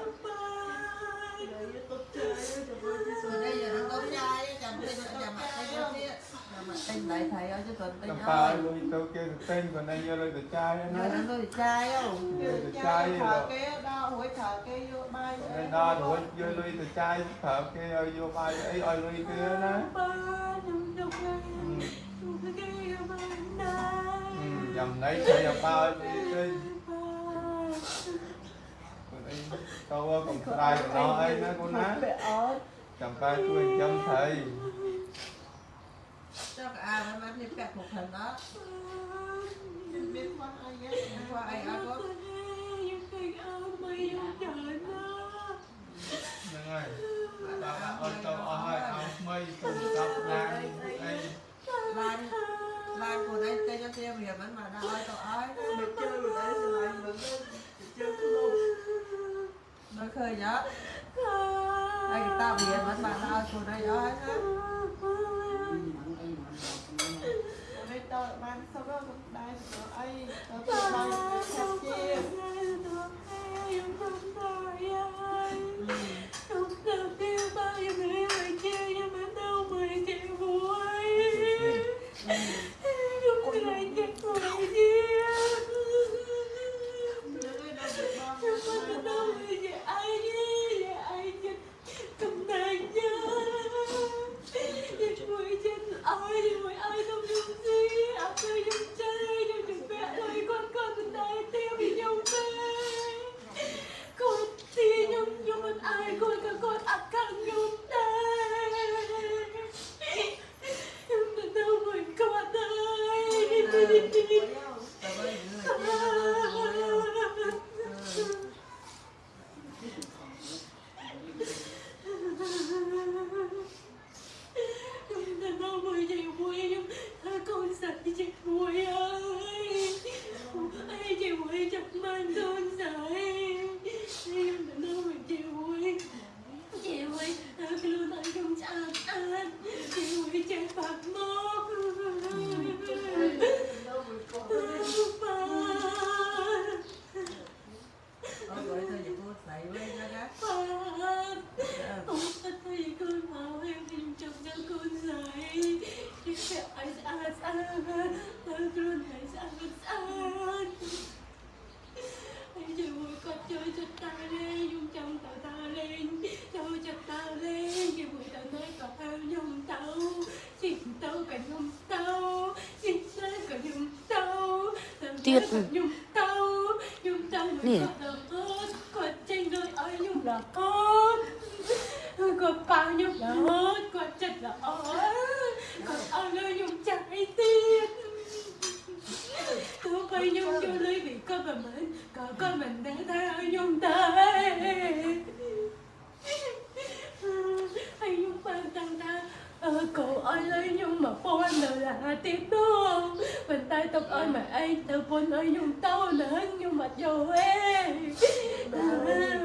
Để tốt chơi cho tôi chứ Ở đây là nó có trai chẳng biết nó nhà mặt đây nó kia nhà mặt Anh đại thầy ơi chứ còn កំ tên ប៉ា ơi លុយទៅគេទៅទិញគាត់ឯងយកលុយទៅចាយ nhà ណា nó có trai không ទៅ ចាយ Thả cái đo hối thả cái vô bay ឯដល់រួចយកលុយទៅចាយប្រើគេឲ្យយកបាយអីឲ្យលុយគេណាចាំណៃទៅយកប៉ាឲ្យគេគាត់ឯងទៅកំស្រ័យដល់អីណាកូនណា Mẹ ơi ចាំប៉ាជួយចាំថៃ cho cả à nó đi bẹt một phần đó Biết con ai ghét qua ai áo có ហ្នឹងហើយប៉ាដាក់អត់ទៅអស់ហើយឲ្យថ្មីទៅដល់ណាអី lan lan của đây tên cho tiêu hiểm vẫn mà đã ơi cậu ơi Mẹ chơi rồi đấy rồi lại mà lên Chơi cái lô nó khơi nhá đây tao hiểm vẫn mà đã ơi của đây ơi á Ở đây tao lại mang sau đó gặp đai của ai Tao tao mang cái chặt chia tuyệt nè. Tôi quay nhung cho lấy vì con mà mình Có con mình đã thay nhung tay Hay nhung bàn tăng ta Ờ, ơi lấy nhung mà phong anh là tiếp đó còn bao nhiêu là hết còn chất là ơi còn ơi ơi nhung trái tim tôi quay nhung cho lấy vì con mà mình có con mình đã theo nhung tay anh nhung ban tăng ta ờ, cổ ơi lấy nhung mà phôn nữa là tiếp đó mình tay tóc ơi mà anh từ phôn ơi nhung tao nữa nhung mặt vô em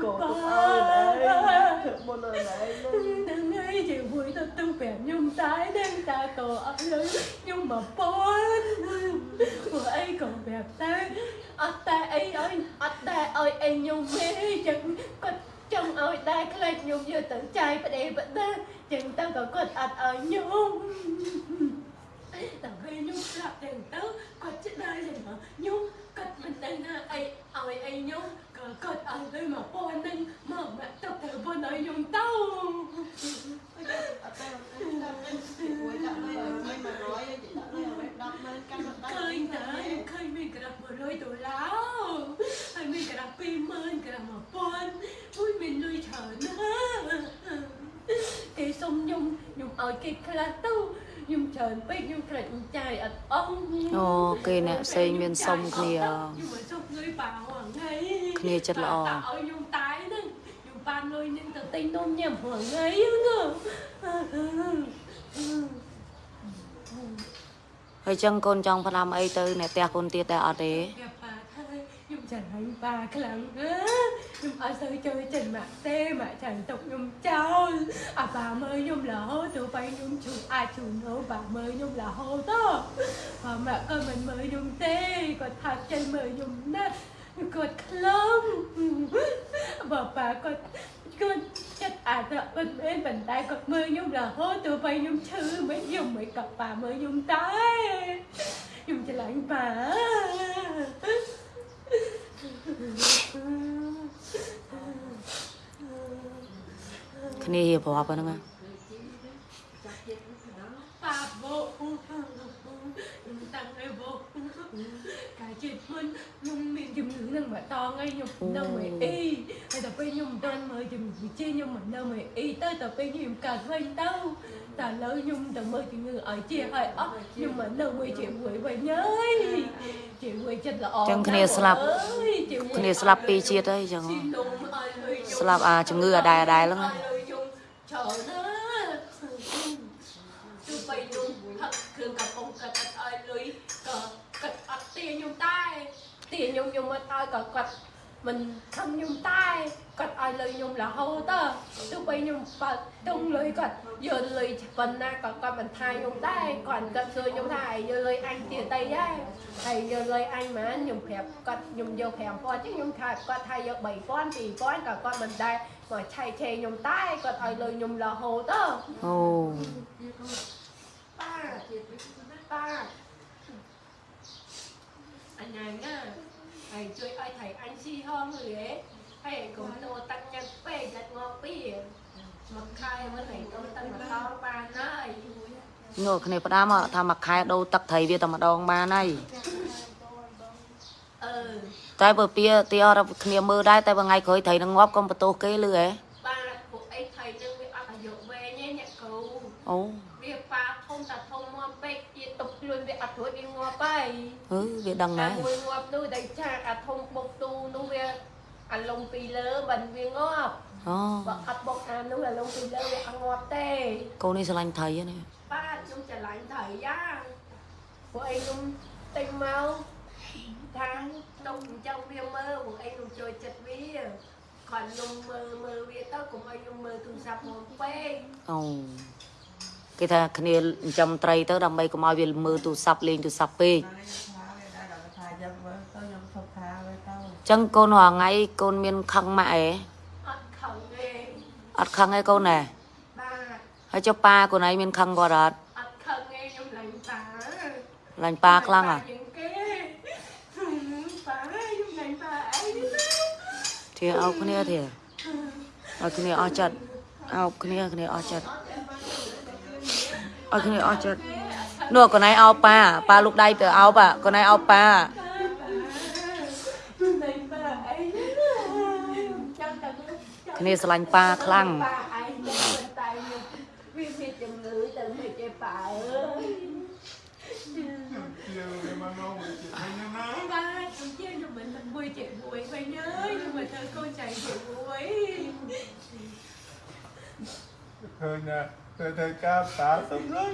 Cổ tụi ơi đấy Thật một lời này lên Đừng ấy chị vui tôi tư vẻ nhung tái đêm ta cổ ơi lấy nhung mà phôn của ấy còn đẹp ta ở ta ấy ơi ở ta ơi anh nhung mê chẳng có trong ơi ta cái lại nhung như tự trai phải đẹp vẫn ta chẳng ta có តែពេលខ្ញុំស្លាប់ទាំងទៅគាត់ចិត្តដែរទេមកខ្ញុំគាត់មិនដឹងថាអីឲ្យអីខ្ញុំក៏គាត់ឲ្យទៅមកពណ៌នឹងមកមកទៅទៅពណ៌ឲ្យខ្ញុំទៅអត់ទៅតាមវិញមួយដាក់លុយឲ្យខ្ញុំ100យកដាក់លុយឲ្យ10ម៉ឺនកាន់មិនដឹងឃើញតើឃើញមានក្រាប់100ដុល្លារហើយមានក្រាប់20000ក្រាប់1000ជួយមានលុយច្រើនណាស់គេសុំខ្ញុំខ្ញុំឲ្យគេខ្លះទៅ ចមិនចាយអត់អស់អូគេអ្នកផ្សេងមានសុំគ្នាខ្ញុំមកសុំលុយប៉ាហងថ្ងៃគ្នាចិត្តល្អតើឲ្យខ្ញុំតាយហ្នឹងខ្ញុំបានលុយនឹងទៅទិញនំញ៉ាំហងថ្ងៃហ្នឹងហហើយចឹងកូនចង់ផ្ដាំអីទៅអ្នកផ្ទះកូនទៀតដែរអត់ទេ Gặp bà thôi, nhưng chẳng hành bà cái lặng á Nhưng ở sơ chơi trên mạng tê mà chẳng tục nhung trao À bà mơ nhung là hô tụi bay nhung chủ ai chủ nô bà mơ nhung là hô đó Bà mẹ con mình mơ nhung tê Còn thật chân mơ nhung nát Còn khlang Bà bà con con chất à đó bên bên bàn tay còn mơ nhung là hô tụi bay nhung chư mấy dùng mấy cặp bà mơ nhung tay nhung cho lạnh bà គ្នារៀបរាប់ ហ្នឹងណា bà bộ nhung tăng ngay bộ cái chuyện hơn nhung miệng chùm nữ nâng mà to ngay nhung đâu mày y hay tập bên nhung đơn mời chùm chi nhung mà đâu mày y tới tập bên nhung cả hơi tao ta lỡ nhung tầm mơ chùm ngư ở chia hơi ốc nhưng mà đâu mày chịu quỷ vậy nhới chịu quỷ chân là ổn ចឹងគ្នាស្លាប់ chịu គ្នាស្លាប់ពីរជាតិហើយចឹង Xin đúng ơi lời nhung ស្លាប់អាជំងឺអាដែរអាដែរហ្នឹងណា lời nhung chờ đó tôi bay nhung thật thường gặp ông cật cật ơi lưới cờ cật ắt tiền nhung tay tiền nhung nhung mà tay cật cật mình không nhung tay cật ai lời nhung là hô tơ tôi bay nhung và tung lưới cật giờ lưới phần na cật cật mình thay nhung tay còn cật xưa nhung thay giờ lưới anh tiền tay ấy. Thầy giờ lưới anh mà nhung phèp cật nhung vô phèm con chứ nhung thay cật thay giờ bảy con thì con cật con mình đây mà chạy chè nhung tay cật ai lời nhung là hô tơ អូ ba. Ba. Anh này nhá thầy chơi ai thầy anh si hơn người ấy thầy cũng nô tăng nhân bê giật ngọt bì mặc khai mới này có tăng mà to ba nơi នោះគ្នាផ្ដាំอะថាមួយខែដូរទឹកត្រីវាតែម្ដងបានហើយ ừ តែបើពៀទីអត់គ្នាមើលដែរតែបើថ្ងៃក្រោយត្រីនឹងងាប់កុំបន្ទោសគេលឺហ៎ ba của ấy thầy nâng việc ăn ở dụ về nhé nhẹ cầu អូ việc ba tuổi đi ngọt bay ហឺវាដឹងណា à mùi ngọt nuôi đầy cha à thông bột tu nuôi việc ăn lông pì lơ bần viên ngọt អូបើអត់បងអាននោះ là លងពីលើវាអត់ងាប់ទេកូននេះស្រឡាញ់ត្រីហ្នឹងបាទខ្ញុំច្រឡាញ់ថៃយ៉ាងពួកឯងខ្ញុំទិញមកថាខ្ញុំចង់វាមើលពួកឯងខ្ញុំចូលចិត្តវាគាត់ខ្ញុំមើលមើលវាទៅកុំឲ្យខ្ញុំមើលទូរស័ព្ទមកពេកអូ គេថាគ្នាចិញ្ចឹមត្រីទៅដើម្បីកុំឲ្យវាមើលទូរស័ព្ទលេងទូរស័ព្ទពេក đã đọc thà dâm với tao nhầm thật thà với tao ចឹងកូនរាល់ថ្ងៃកូនមានខឹងម៉ាក់អេអត់ខឹងទេអត់ខឹងឯកូនណែបាទហើយចុះប៉ាកូនឯងមានខឹងគាត់អត់អត់ខឹងទេខ្ញុំឡាញ់តាឡាញ់ប៉ាខ្លាំងហ่ะជាងគេប៉ាខ្ញុំឡាញ់ប៉ាអីនេះធៀអោបគ្នាធៀឲ្យគ្នាអស់ចិត្តអោបគ្នាគ្នាអស់ចិត្ត ឲ្យគ្នាអស់ចិត្តនោះកូនឯងអោបប៉ាប៉ាលោកដៃទៅអោបកូនឯងអោបប៉ា này bà ấy trong tầng គ្នាស្រឡាញ់ប៉ាខ្លាំង bà ấy trong bên tay nhưng vì vì chồng ngữ từ mày chơi bà ơi ទៅទៅការតាសំលុយ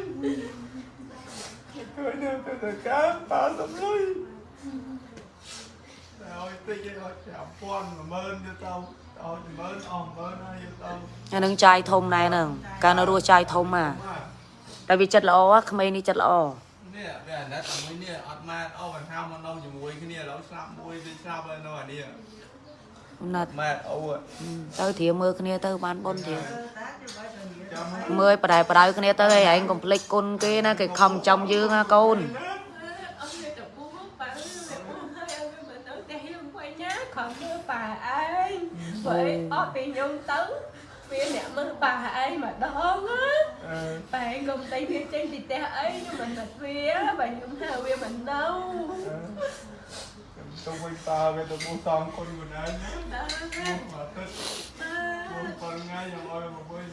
ទៅទៅទៅការតាសំលុយឲ្យតិចឲ្យចាំពាន់10000ទៅទៅឲ្យ10000អស់10000ហើយទៅអានឹងចាយធំដែរហ្នឹងកាលនៅរស់ចាយធំហ่าតែវាចិត្តល្អក្មេងនេះចិត្តល្អនេះវាអាណិតមួយនេះអត់មកអស់បញ្ហាមកនៅជាមួយគ្នាឥឡូវស្លាប់មួយទៅស្លាប់ហើយនៅអានេះ ណាត់ម៉ាតអូទៅធៀមើលគ្នាទៅបានបុនធៀ đá chứ phải là nhiều ចាំមើលបដៅបដៅគ្នាទៅឯងកុំភ្លេចគុណគេណាគេខំចំយើងណាកូន ông này tập buông mất bà ơi buông hơi ông mình tới đây không quay nhá còn mưa bà ấy vậy ở bị nhung tấn phía nè mưa bà ấy mà đón á អឺ bạn gồm tay phía trên thì ta ấy nhưng mình mệt phía bạn nhung hào phía mình đâu ទៅវិញតើវាទៅបួសសំគុណខ្លួនឯង Đó, មកទឹក đó, បួសប៉ុនថ្ងៃយ៉ាងឲ្យមកវិញ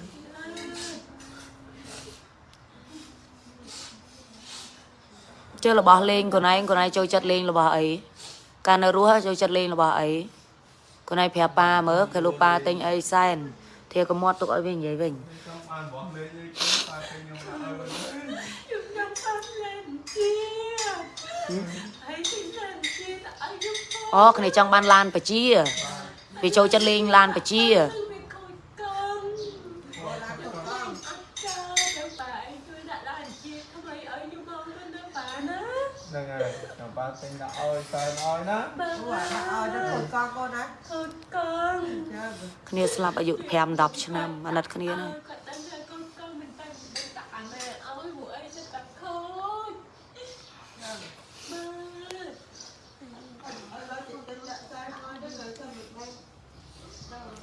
ជឿរបស់លេងខ្លួនឯងខ្លួនឯងចូលចិត្តលេងរបស់អីកាលនៅរស់ចូលចិត្តលេងរបស់អីខ្លួនឯងប្រាប់ប៉ាមើលគេលោកប៉ាទិញអីសែនធៀកមាត់ទុកឲ្យវានិយាយវិញចង់បានរបស់លេងអីគេតែខ្ញុំដាក់ឲ្យវិញ Nhung nhung phát lên chia ហើយទីណាជាអាយុ អូគ្នាចង់បានឡានបជាវាចូលចិត្តលេងឡានបជាវាខូចកង់អត់ចាទៅបាយជួយដាក់ដល់ជាថ្មីឲ្យខ្ញុំមកទៅប៉ាណាហ្នឹងហើយចាំប៉ាទិញដាក់ឲ្យសែនឲ្យណាបើ Ủa, đã ơi, nó còn con con á ខូចកង់ Chưa, គ្នាស្លាប់អាយុ5 10ឆ្នាំអាណិតគ្នាណា គាត់ដឹងថាកូនកង់មិនតែមិនដាក់អាម៉ែឲ្យពួកអីទៅតែខូចបាទ Ơi, nói chuyện tính đã sai thôi, nó gửi cho mình ngay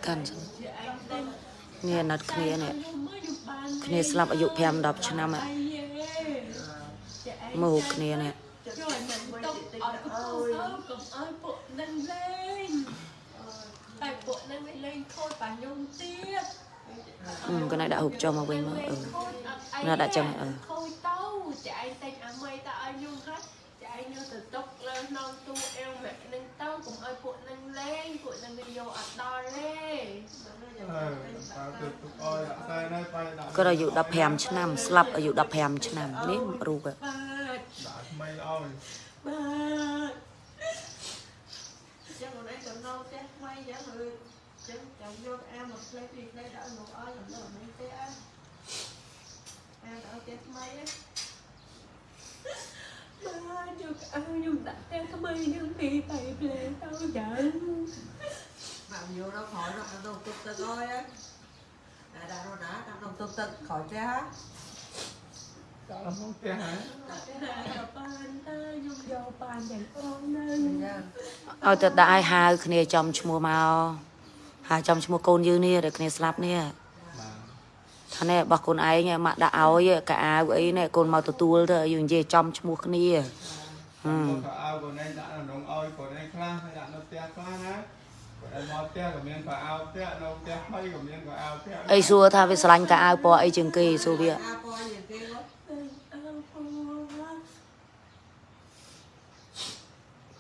កាន់ចឹងជាឯងតែគ្នាអាណិតគ្នានេះខ្ញុំមកខ្ញុំបានគ្នាស្លាប់អាយុ5 10ឆ្នាំហ่ะជាឯងមើលគ្នានេះជួយមិនຕົកអត់កុំអើកុំអើពួកនឹងលេងតែពួកនឹងមិនលេងខូចបាខ្ញុំទៀតអឺកណៃដាក់រូបចុះមកវិញមើលអឺណាដាក់ចឹងអឺ គាត់អាយុ15ឆ្នាំ ស្លាប់អាយុ15ឆ្នាំនេះរូបបាទដាក់ថ្មីឲ្យបាទ Chứ còn anh cầm nâu té may giá người Chứ chồng vô em một lấy việc đây đã một ơi làm đâu mấy té ăn Em đã té may á បាទយកឲ្យខ្ញុំដាក់តែថ្មីនឹងពីទៅភ្លេទៅចឹង Mà vô nó khỏi nó ăn đồng tục tật thôi á Đã đã nó đã ăn đồng tục tật khỏi té á ដាក់ក្នុងផ្ទះហើយតែបានតើខ្ញុំយកបានទាំងអស់នៅ Dạ ឲ្យទៅដាក់ឲ្យហៅគ្នាចំឈ្មោះមកហៅចំឈ្មោះកូនយើងនេះដែលគ្នាស្លាប់នេះបាទថានេះរបស់កូនឯងម៉ាក់ដាក់ឲ្យកៅអាវអីនេះកូនមកទទួលទៅយើងនិយាយចំឈ្មោះគ្នាហឹមគាត់ក៏ឲ្យកូនឯងដាក់ក្នុងឲ្យកូនឯងខ្លះហើយដាក់នៅផ្ទះខ្លះណាគាត់ឯង មកផ្ទះក៏មានក៏អោផ្ទះនៅផ្ទះថ្មីក៏មានក៏អោផ្ទះអីសួរថាវាស្រឡាញ់កៅអាវពណ៌អីជាងគេសួរវា A coi nhìn kia quá អើពូ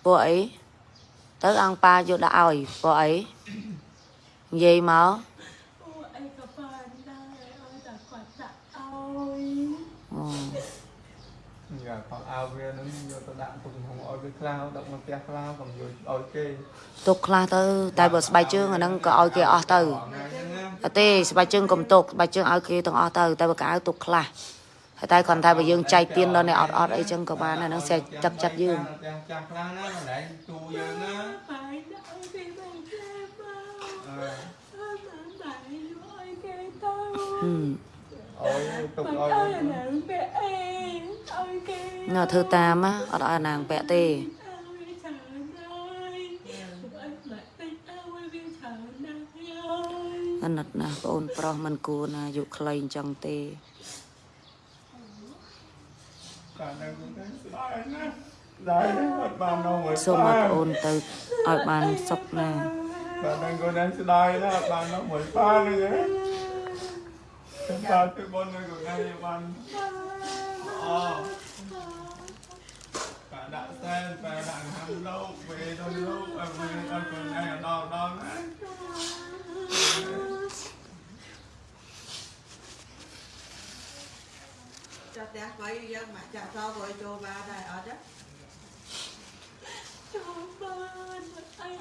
ពណ៌អីទៅអង្គប៉ាយកដាក់ឲ្យពណ៌អីនិយាយមក ពូអីក៏បានដែរឲ្យតែគាត់ដាក់ឲ្យ អូ យ៉ាគាត់អោវានឹងយកទៅដាក់ទុកក្នុងឲ្យវាខ្លះដាក់នៅផ្ទះខ្លះកុំយកឲ្យគេទុកខ្លះទៅតែបើស្បែកជើងអាហ្នឹងក៏ឲ្យគេអស់ទៅថ្ងៃហ្នឹងណាអត់ទេស្បែកជើងកុំទុកស្បែកជើងឲ្យគេទាំងអស់ទៅតែបើកៅអៅទុកខ្លះហើយតែគ្រាន់តែបើយើងចែកទៀនដល់អ្នកអត់អត់អីចឹងក៏បានដែរហ្នឹងសេចទឹកចិត្តយើងផ្ទះចាស់ខ្លះណាកន្លែងទូយើងណាបាយដាក់ឲ្យគេមិនខ្លែមកអឺ អត់បានបាយឲ្យគេទៅហឹមឲ្យទុកបាឲ្យយឲ្យណាបែអេឲ្យគេនៅធ្វើតាមណាអត់ឲ្យអាណាងពាក់ទេឲ្យច្រើនហើយអត់មកតិចទៅវាច្រើនណាស់ហើយអាណិតណាស់បងអូនប្រុសមិនគួរណាយុខ្លីអញ្ចឹងទេតែនៅទៅស្ដាយណាដែរអត់បាននៅមួយសូមឲ្យបងអូនទៅឲ្យបានសុខណាតែនៅកូនឯងស្ដាយណាអត់បាននៅមួយប៉ានឹ ងហ៎ខ្ញុំតើទៅបននៅកូនឯងបានអូប៉ាដាក់សែនប៉ាដាក់ហាំលោកវេដល់លោកអត់វិញអត់កូនឯងដល់ដល់ណា Cho té mấy dân mà chả so với cho ba này ở đó ចូលបានអី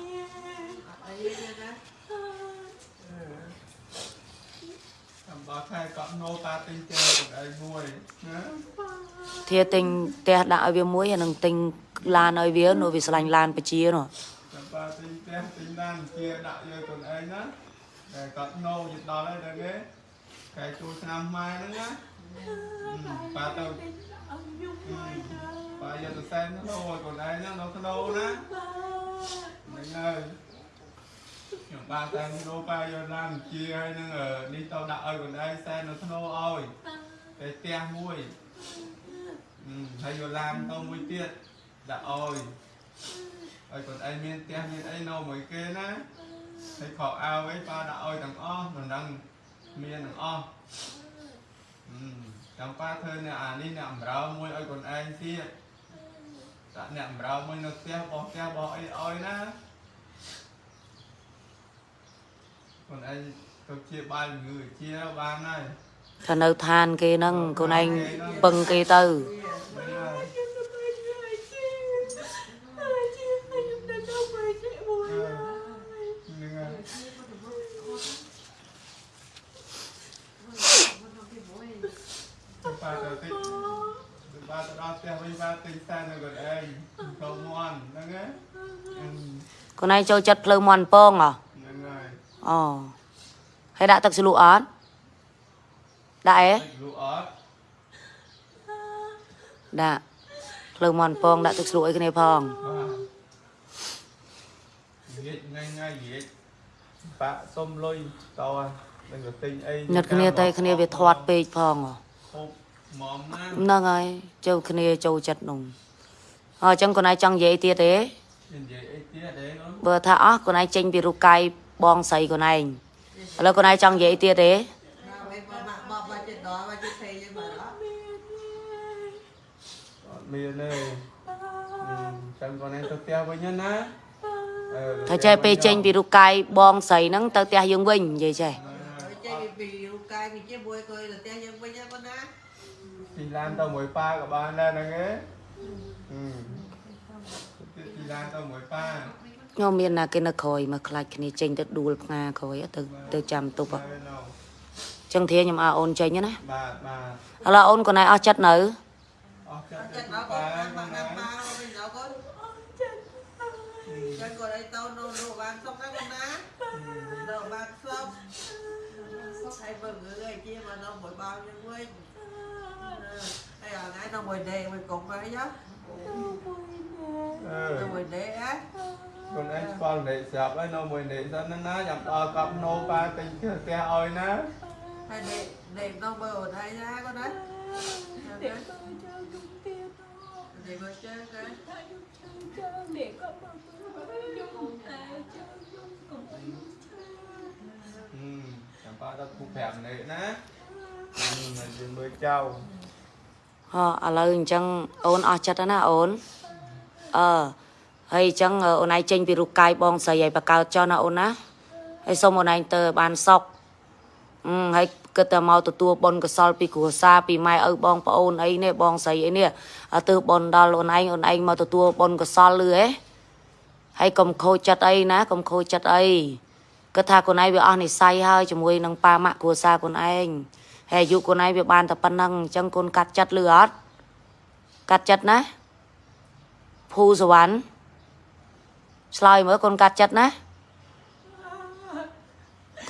Ở đây nha đó អំ បោះខែកក់ណូប៉ាទិញជើកូនឯងមួយណាធាទិញផ្ទះដាក់ឲ្យវាមួយអានឹងទិញឡានឲ្យវានោះវាឆ្លាញ់ឡានបជានោះចាំប៉ាទិញផ្ទះទិញឡានជាដាក់យកកូនឯងណាតែកក់ណូយដល់ហើយដល់គេកែចូលឆ្នាំម៉ែហ្នឹងណាប៉ាទៅឲ្យខ្ញុំមួយទៅប៉ាយកទៅសែនទៅឲ្យកូនឯងណានៅក្នុងណាបាទហ្នឹងហើយ ខ្ញុំបានតែដូរប៉ាយកឡានជាហើយនឹងនេះទៅដាក់ឲ្យកូនឯងសែននៅក្នុងឲ្យតែផ្ទះមួយហើយយកឡានទៅមួយទៀតដាក់ឲ្យឲ្យកូនឯងមានផ្ទះមានអីនៅមួយគេណាហើយខោអាវអីប៉ាដាក់ឲ្យទាំងអស់មិនដឹងមានទាំងអស់ចាំប៉ាធ្វើអ្នកអានេះអ្នកអំរើមួយឲ្យកូនឯងទៀតដាក់អ្នកអំរើមួយនៅផ្ទះបោះផ្ទះបោះអីឲ្យណា ខ្លួនឯងទៅជាបាយជំងឺជាបានហើយថានៅឋានគេហ្នឹងខ្លួនឯងពឹងគេទៅខ្លួនឯងចូលចិត្តភ្លើមន់ពងអ្ហ៎ អូហើយដាក់ទឹកជ្រលក់អត់ដាក់អេតិចលក់អត់ដាក់ភ្លើងមន់ពងដាក់ទឹកជ្រលក់អីគ្នាផងបាទនិយាយថ្ងៃថ្ងៃនិយាយបាក់សុំលុយតើនឹងទៅទិញអីញឹកគ្នាតែគ្នាវាធាត់ពេកផងហ៎ហូបហ្មងណាហ្នឹងហើយចូលគ្នាចូលចិត្តនោះអញ្ចឹងខ្លួនឯងចង់និយាយទៀតទេនិយាយអីទៀតទេអូនបើថាអស់ខ្លួនឯងចេញពីរូបកាយ បងស្រីខ្លួនឯងឥឡូវខ្លួនឯងចង់និយាយទៀតទេណាវិញមកមកបបចិត្តដល់មកចិត្តពេកយើងមកដល់អត់មានទេអឺចាំគាត់ឯងទៅផ្ទះវិញណាអឺថាចេះពេលចេញពីរូបកាយបងស្រីហ្នឹងទៅផ្ទះយើងវិញនិយាយចេះហើយចេញពីរូបកាយពីជាមួយគយទៅផ្ទះយើងវិញណាបងណាទីឡានទៅមួយប៉ាក៏បានដែរហ្នឹងឯងអឺទីឡានទៅមួយប៉ា ខ្ញុំមានណាគេនៅក្រោយមកខ្លាចគ្នាចេញទៅដួលផ្ងាក្រោយទៅទៅចាំទប់ហ៎ហើយនៅចឹងធាខ្ញុំអើអូនចេញណាបាទបាទឥឡូវអូនខ្លួនឯងអស់ចិត្តនៅអស់ចិត្តចិត្តទៅដល់កូប៉ានបាមកនណាណាប៉ាវិញដល់កូនចាំកូនឲ្យទៅនោះនោះបានសុកណាបងណាដល់បានសុកហើយបើងើឲ្យជាមកដល់មួយ bao យើងវិញហើយអថ្ងៃដល់មួយដេកមួយកុំហើយណាអឺដល់មួយដេកហ៎ ខ្លួនឯងស្គាល់ដេកស្រាប់ហើយនៅមួយដេកសិនណាណាចាំដល់កប់ណូប៉ាទិញផ្ទះឲ្យណាហើយដេកដេកដល់បើអូនហើយណាកូនណា để tôi cho dung tiền thôi ដេកមើលជើងណា Thay dung chân chân để có bao tôi dung tay chân dung cùng với dung chân អឺចាំប៉ាដល់គូប្រាប់ដេកណាអឺមិនជិះមើលចៅហ៎ឥឡូវអញ្ចឹងអូនអស់ចិត្តហើយណាអូនអឺ ហើយអញ្ចឹងអូនឯងចេញពីរូបកាយបងស្រីឲ្យបកើតចុះណាអូនណាហើយសូមអូនឯងទៅឲ្យបានសុខអឺហើយគិតតែមកទទួលបុណ្យកុសលពីគ្រួសារពីម៉ែឪបងប្អូនអីនេះបងស្រីអីនេះឲ្យទើបបុណ្យដល់អូនឯងអូនឯងមកទទួលបុណ្យកុសលលឺហ៎ហើយកុំខូចចិត្តអីណាកុំខូចចិត្តអីគិតថាខ្លួនឯងវាអស់និស័យហើយជាមួយនឹងប៉ាម៉ាក់គ្រួសារខ្លួនឯងហើយអាយុខ្លួនឯងវាបានតែប៉ុណ្ណឹងអញ្ចឹងកូនកាត់ចិត្តលឺអត់កាត់ចិត្តណាភូសវណ្ណ ឆ្លើយមើលកូនកាត់ចិត្តណា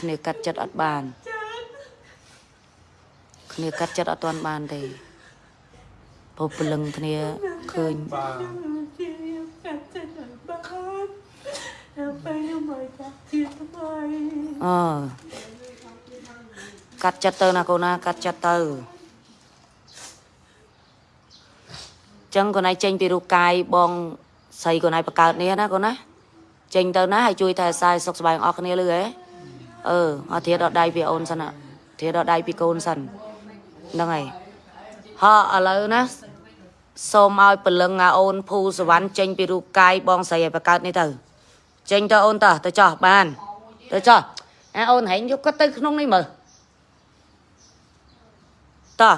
គ្នាកាត់ចិត្តអត់បានគ្នាកាត់ចិត្តអត់ទាន់បានទេព្រោះព្រលឹងគ្នាឃើញបាទ Chị em cắt chân ở bát Em phải nhưng mà cắt chết thôi អឺកាត់ចិត្តទៅណាកូនណាកាត់ចិត្តទៅអញ្ចឹងកូនឯងចេញពីរូបកាយបងស្រីកូនឯងបង្កើតនេះណាកូនណា ចេញទៅណាហើយជួយតែអាសាយសុខសប្បាយអស់គ្នាលឺហ៎អឺអត់ធៀដល់ដៃពីអូនសិនណាធៀដល់ដៃពីកូនសិនហ្នឹងហើយហ៎ឥឡូវណាសូមឲ្យពលឹងអាអូនភូសវណ្ណចេញពីរូបកាយបងស្រីឲ្យបង្កើតនេះទៅចេញទៅអូនតោះទៅចោះបានទៅចោះអាអូនហែងយកគាត់ទៅក្នុងនេះមើលតោះ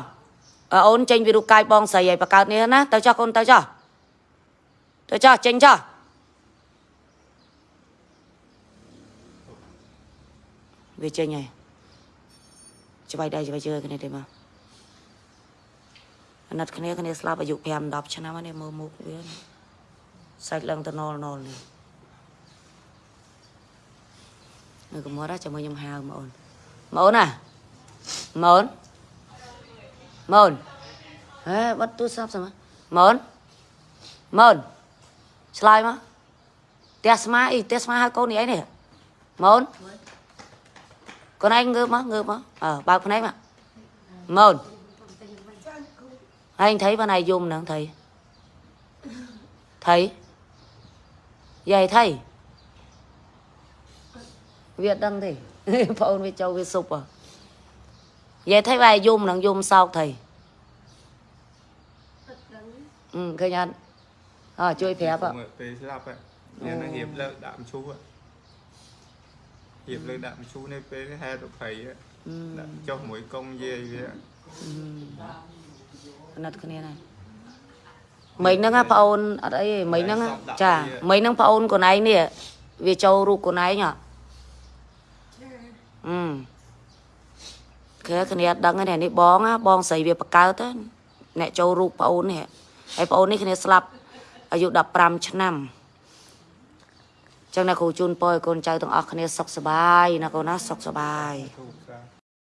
អាអូនចេញពីរូបកាយបងស្រីឲ្យបង្កើតនេះណាទៅចោះកូនទៅចោះទៅចោះចេញចោះ វាចេញហើយច្បាយដៃច្បាយជើងគ្នាទេមកអាណិតគ្នាគ្នាស្លាប់អាយុ5 10ឆ្នាំហើយនេះមើលមុខវាសាច់ឡើងទៅណលណលនេះនៅកុំមកចាំខ្ញុំហៅមកអូនមកអូនណាមកអូនមកអូនហេបាត់ទូរស័ព្ទសិនមកមកអូនមកអូនឆ្លើយមកផ្ទះស្មាអីផ្ទះស្មាហៅកូននេះអីនេះមកអូន កូនឯងងើបមកងើបមកអើបើកភ្នែកមកមកអូនហើយ thấy bên này dùng nè thầy thầy vậy thầy វាអត់ដឹងទេបងអូនវាចូលវាសុបហ៎និយាយថៃវាយយំនឹងយំសោកថៃអឺឃើញអត់អើជួយប្រាប់ហ៎មើលពេលស្លាប់ហ៎នេះនឹងរៀបលើកដាក់មឈូសហ៎រៀ បលើកដាក់មឈូនេះពេលហែទៅភ័យហ៎អឺដាក់ចុះមួយកុំយាយវាអាណិតគ្នាណាមិញហ្នឹងណាបងអូនអត់អីទេមិញហ្នឹងណាចាមិញហ្នឹងបងអូនខ្លួនឯងនេះវាចូលរូបខ្លួនឯងហ៎អឺគេគ្នាអត់ដឹងទេនេះបងណាបងស្រីវាបកើតទៅអ្នកចូលរូបប្អូននេះហើយប្អូននេះគ្នាស្លាប់អាយុ15ឆ្នាំអញ្ចឹងណាគ្រូជូនពរឲ្យកូនចៅទាំងអស់គ្នាសុខសប្បាយណាកូនណាសុខសប្បាយធូប